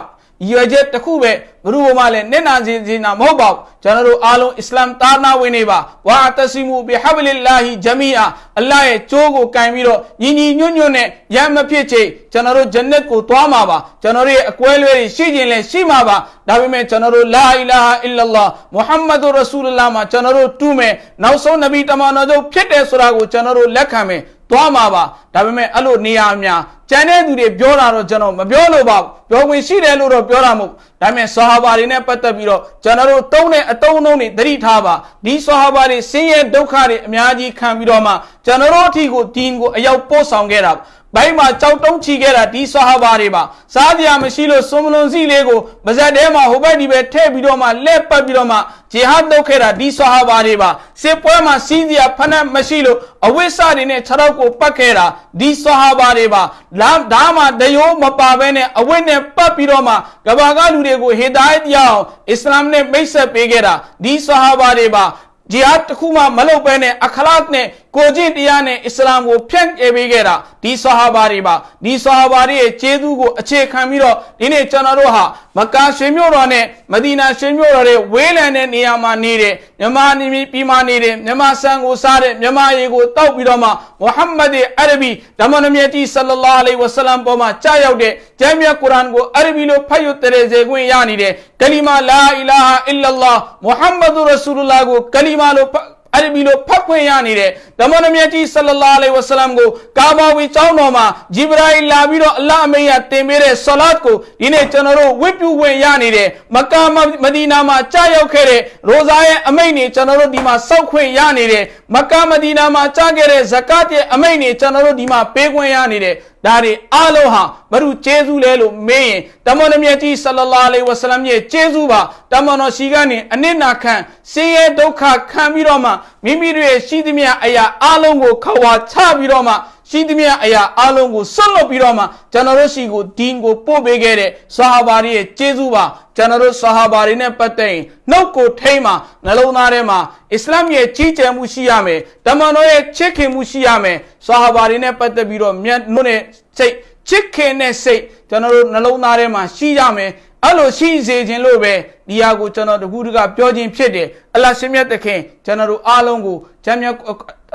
ရည်ရွယ်ချက်တစ်ခုပဲဘ누구ပေါ်မှာလည်းနစ်နာစေခြင်းတာမဟုတ်ပါဘူးကျွန်တော်တို့အားလုံးအစ္စလာမ်တာနာဝင်နေပါဝါတစီမူဘီဟဘလီလာဟီဂျမီအာအလ္လာဟ်ရဲ့ကြိုးကိုကင်ပြီးတော့ညီညီညွတ်ညွတ်နဲ့ရမ်းမဖြစ်ချေကျွန်တော်တို့ဂျန်နက်ကိုသွားမှာပါကျွန်တော်တို့ရဲ့အကွဲလွဲတွေရှိခြင်းလည်းရှိမှာပါဒါပေမဲ့ကျွန်တော်တို့လာအီလာဟာအီလလာမုဟမ္မဒူရဆူလလာမှာကျွန်တော်တို့တူးမယ်နောက်ဆုံးနဗီတမန်တော်ချုပ်ဖြစ်တယ်ဆိုတာကိုကျွန်တော်တို့လက်ခံမယ် သွားမှာပါဒါပေမဲ့အဲ့လိုနေရာများကျန်တဲ့သူတွေပြောတာတော့ကျွန်တော်မပြောလို့ပါဘူးပြောဝင်ရှိတယ်လို့တော့ပြောတာမဟုတ်ဒါပေမဲ့ဆဟာဘာတွေနဲ့ပတ်သက်ပြီးတော့ကျွန်တော်တို့တုံးတဲ့အတုံးအုံတွေသတိထားပါဒီဆဟာဘာတွေဆင်းရဲဒုက္ခတွေအများကြီးခံပြီးတော့မှကျွန်တော်တို့အထီကိုဒီင်ကိုအရောက်ပို့ဆောင်ခဲ့တာ ဘိုင်းမှာကြောက်တုံးချီခဲ့တာဒီဆဟာဘာတွေပါစားကြရမရှိလို့စွန်မလွန်စီလေးကိုပါဇက်ထဲမှာဟိုဘက်ဒီဘက်ထည့်ပြီးတော့မှလက်ပတ်ပြီးတော့မှဂျီဟတ်လုပ်ခဲ့တာဒီဆဟာဘာတွေပါစစ်ပွဲမှာစီးစရာဖနက်မရှိလို့အဝိစတွေနဲ့ခြေထောက်ကိုပတ်ခဲ့တာဒီဆဟာဘာတွေပါလာဒါမှတရိုးမပါဘဲနဲ့အဝိနဲ့ပတ်ပြီးတော့မှကဘာကလူတွေကိုဟေဒါယတ်ရအောင်အစ္စလာမ်နဲ့မိတ်ဆက်ပေးခဲ့တာဒီဆဟာဘာတွေပါဂျီဟတ်တစ်ခုမှမလုပ်ဘဲနဲ့အခလာတ်နဲ့ ကိုကျင့်တရားနဲ့အစ္စလာမ်ကိုဖြန့်ကျက်ပေးခဲ့တာဒီဆဟာဘာတွေပါဒီဆဟာဘာတွေရဲ့ကျေးဇူးကိုအခြေခံပြီးတော့ဒီနေ့ကျွန်တော်တို့ဟာမကာရှင်မြို့တော်နဲ့မဒီနာရှင်မြို့တော်ရဲ့ဝေးလံတဲ့နေရာမှာနေတဲ့မြန်မာနေပြည်မှာနေတဲ့မြန်မာဆန်ကိုစားတဲ့မြန်မာရေကိုတောက်ပြီးတော့မှမုဟမ္မဒ်အရဘီဓမ္မနမြတ်ကြီးဆလလာအလိဝဆလမ်ပေါ်မှာကြားရောက်တဲ့ကျမ်းမြတ်ကုရ်အာန်ကိုအရဘီလိုဖတ်ရတဲ့စေခွင့်ရနေတဲ့ကလီမာလာအီလာဟာအီလလာမုဟမ္မဒ်ရဆူလလာကိုကလီမာလို အဲ့ဒီလိုဖတ်ခွင့်ရနေတဲ့ဓမ္မနမြတ်ကြီးဆလလာလိဝဆလမ်ကိုကာဘာဝီကျောင်းတော်မှာဂျိဘရာအီလာပြီးတော့အလ္လာဟ်အမိန့်ရတင်ပေးတဲ့ဆလတ်ကိုဒီနေ့ကျွန်တော်တို့ဝတ်ပြုခွင့်ရနေတဲ့မက္ကာမဒီနာမှာကြာရောက်ခဲ့တဲ့ရိုဇာရဲ့အမိန့်နေကျွန်တော်တို့ဒီမှာစောက်ခွင့်ရနေတဲ့မက္ကာမဒီနာမှာကြာခဲ့တဲ့ဇကတ်ရဲ့အမိန့်နေကျွန်တော်တို့ဒီမှာပေးခွင့်ရနေတဲ့ ဒါတွေအားလုံးဟာဘ누구ကျေးဇူးလဲလို့မေးရင်တမန်တော်မြတ်ကြီးဆလလာလေဝဆလမ်ရဲ့ကျေးဇူးပါတမန်တော်ရှိကနေအနစ်နာခံဆင်းရဲဒုက္ခခံပြီးတော့မှမိမိတို့ရဲ့ရှိသမျှအရာအားလုံးကိုခဝါချပြီးတော့မှ ရှိသမျှအရာအလုံးကိုဆွတ်လွတ်ပြီးတော့မှကျွန်တော်တို့ရှိကိုဒီင်ကိုပို့ပေးခဲ့တဲ့ဆာဟာဘာတွေရဲ့ကျေးဇူးပါကျွန်တော်တို့ဆာဟာဘာတွေနဲ့ပတ်သက်ရင်နှုတ်ကိုထိမ့်မှာနှလုံးသားထဲမှာအစ္စလာမ်ရဲ့ကြီးကျယ်မှုရှိရမယ်တမန်တော်ရဲ့ချစ်ခင်မှုရှိရမယ်ဆာဟာဘာတွေနဲ့ပတ်သက်ပြီးတော့မြတ်နို့နဲ့စိတ်ချစ်ခင်တဲ့စိတ်ကျွန်တော်တို့နှလုံးသားထဲမှာရှိရမယ်အဲ့လိုရှိစေခြင်းလို့ပဲဒီဟာကိုကျွန်တော်တခုတကပြောခြင်းဖြစ်တယ်အလ္လာဟ်ရှင်မြတ်သခင်ကျွန်တော်တို့အားလုံးကိုဂျမ်းမြတ်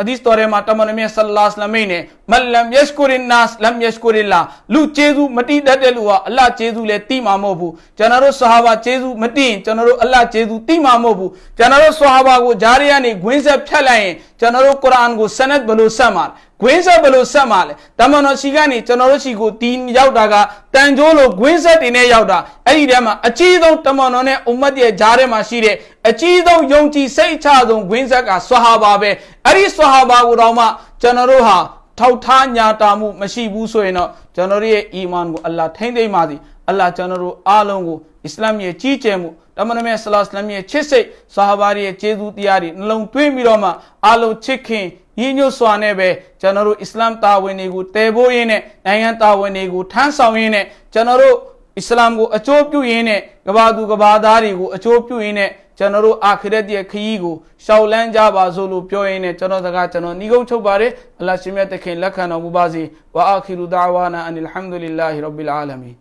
အဒီစ်တော်ထဲမှာတမန်တော်မြတ်ဆလ္လာလဟ်အလိုင်းနဲ့မလမ်ယက်ရှ်ကူရင်နတ်လမ်ယက်ရှ်ကူရီလာလူကျေးဇူးမတိတတ်တဲ့လူဟာအလ္လာဟ်ကျေးဇူးလည်းတိမှာမဟုတ်ဘူးကျွန်တော်တို့ဆဟာဘာကျေးဇူးမတိရင်ကျွန်တော်တို့အလ္လာဟ်ကျေးဇူးတိမှာမဟုတ်ဘူးကျွန်တော်တို့ဆဟာဘာကိုဂျာရီယာနေဂွင်းဆက်ဖြတ်လိုက်ရင်ကျွန်တော်တို့ကုရ်အာန်ကိုဆနတ်ဘယ်လိုဆက်မှာလဲ ဂွင်းဆက်ဘယ်လိုဆက်မှာလဲတမန်တော်ရှိကနေကျွန်တော်တို့ရှိကိုတီးရောက်တာကတန်ကြိုးလိုဂွင်းဆက်တွေနဲ့ရောက်တာအဲ့ဒီထဲမှာအကြီးဆုံးတမန်တော်နဲ့အုမ္မတ်ရဲ့ဂျားထဲမှာရှိတဲ့အကြီးဆုံးယုံကြည်စိတ်ချဆုံးဂွင်းဆက်ကဆွဟာဘာပဲအဲ့ဒီဆွဟာဘာကိုတော့မှကျွန်တော်တို့ဟာထောက်ထားညာတာမှုမရှိဘူးဆိုရင်တော့ကျွန်တော်တို့ရဲ့အီမန်ကိုအလ္လာဟ်ထိမ့်သိမ့်ပါသည်အလ္လာဟ်ကျွန်တော်တို့အားလုံးကိုအစ္စလာမ်ရဲ့ကြီးကျယ်မှု တမန်တော်မြတ်ဆလ္လာလဟ်အလัยဟ်ရဲ့ချစ်စိတ်ဆာဟာဘာရဲ့ကျေးဇူးတရားတွေနှလုံးသွင်းပြီးတော့မှအားလုံးချစ်ခင်ညီညွတ်စွာနဲ့ပဲကျွန်တော်တို့အစ္စလာမ်တာဝန်တွေကိုတည်ဖို့ရင်းနဲ့နိုင်ငံတာဝန်တွေကိုထမ်းဆောင်ရင်းနဲ့ကျွန်တော်တို့အစ္စလာမ်ကိုအကျိုးပြုရင်းနဲ့ကဘာသူကဘာသားတွေကိုအကျိုးပြုရင်းနဲ့ကျွန်တော်တို့အာခရတ်ရဲ့ခရီးကိုရှောက်လန်းကြပါစို့လို့ပြောရင်းနဲ့ကျွန်တော်စကားကျွန်တော်ညီကုန်းချုပ်ပါတယ်အလ္လာဟ်ရှင်မြတ်တခင်လက်ခံတော်မူပါစေဝါအာခီရူဒါဝါနာအန်အလ်ဟမ်ဒူလ illah ရဘ်ဘီလ်အာလမီ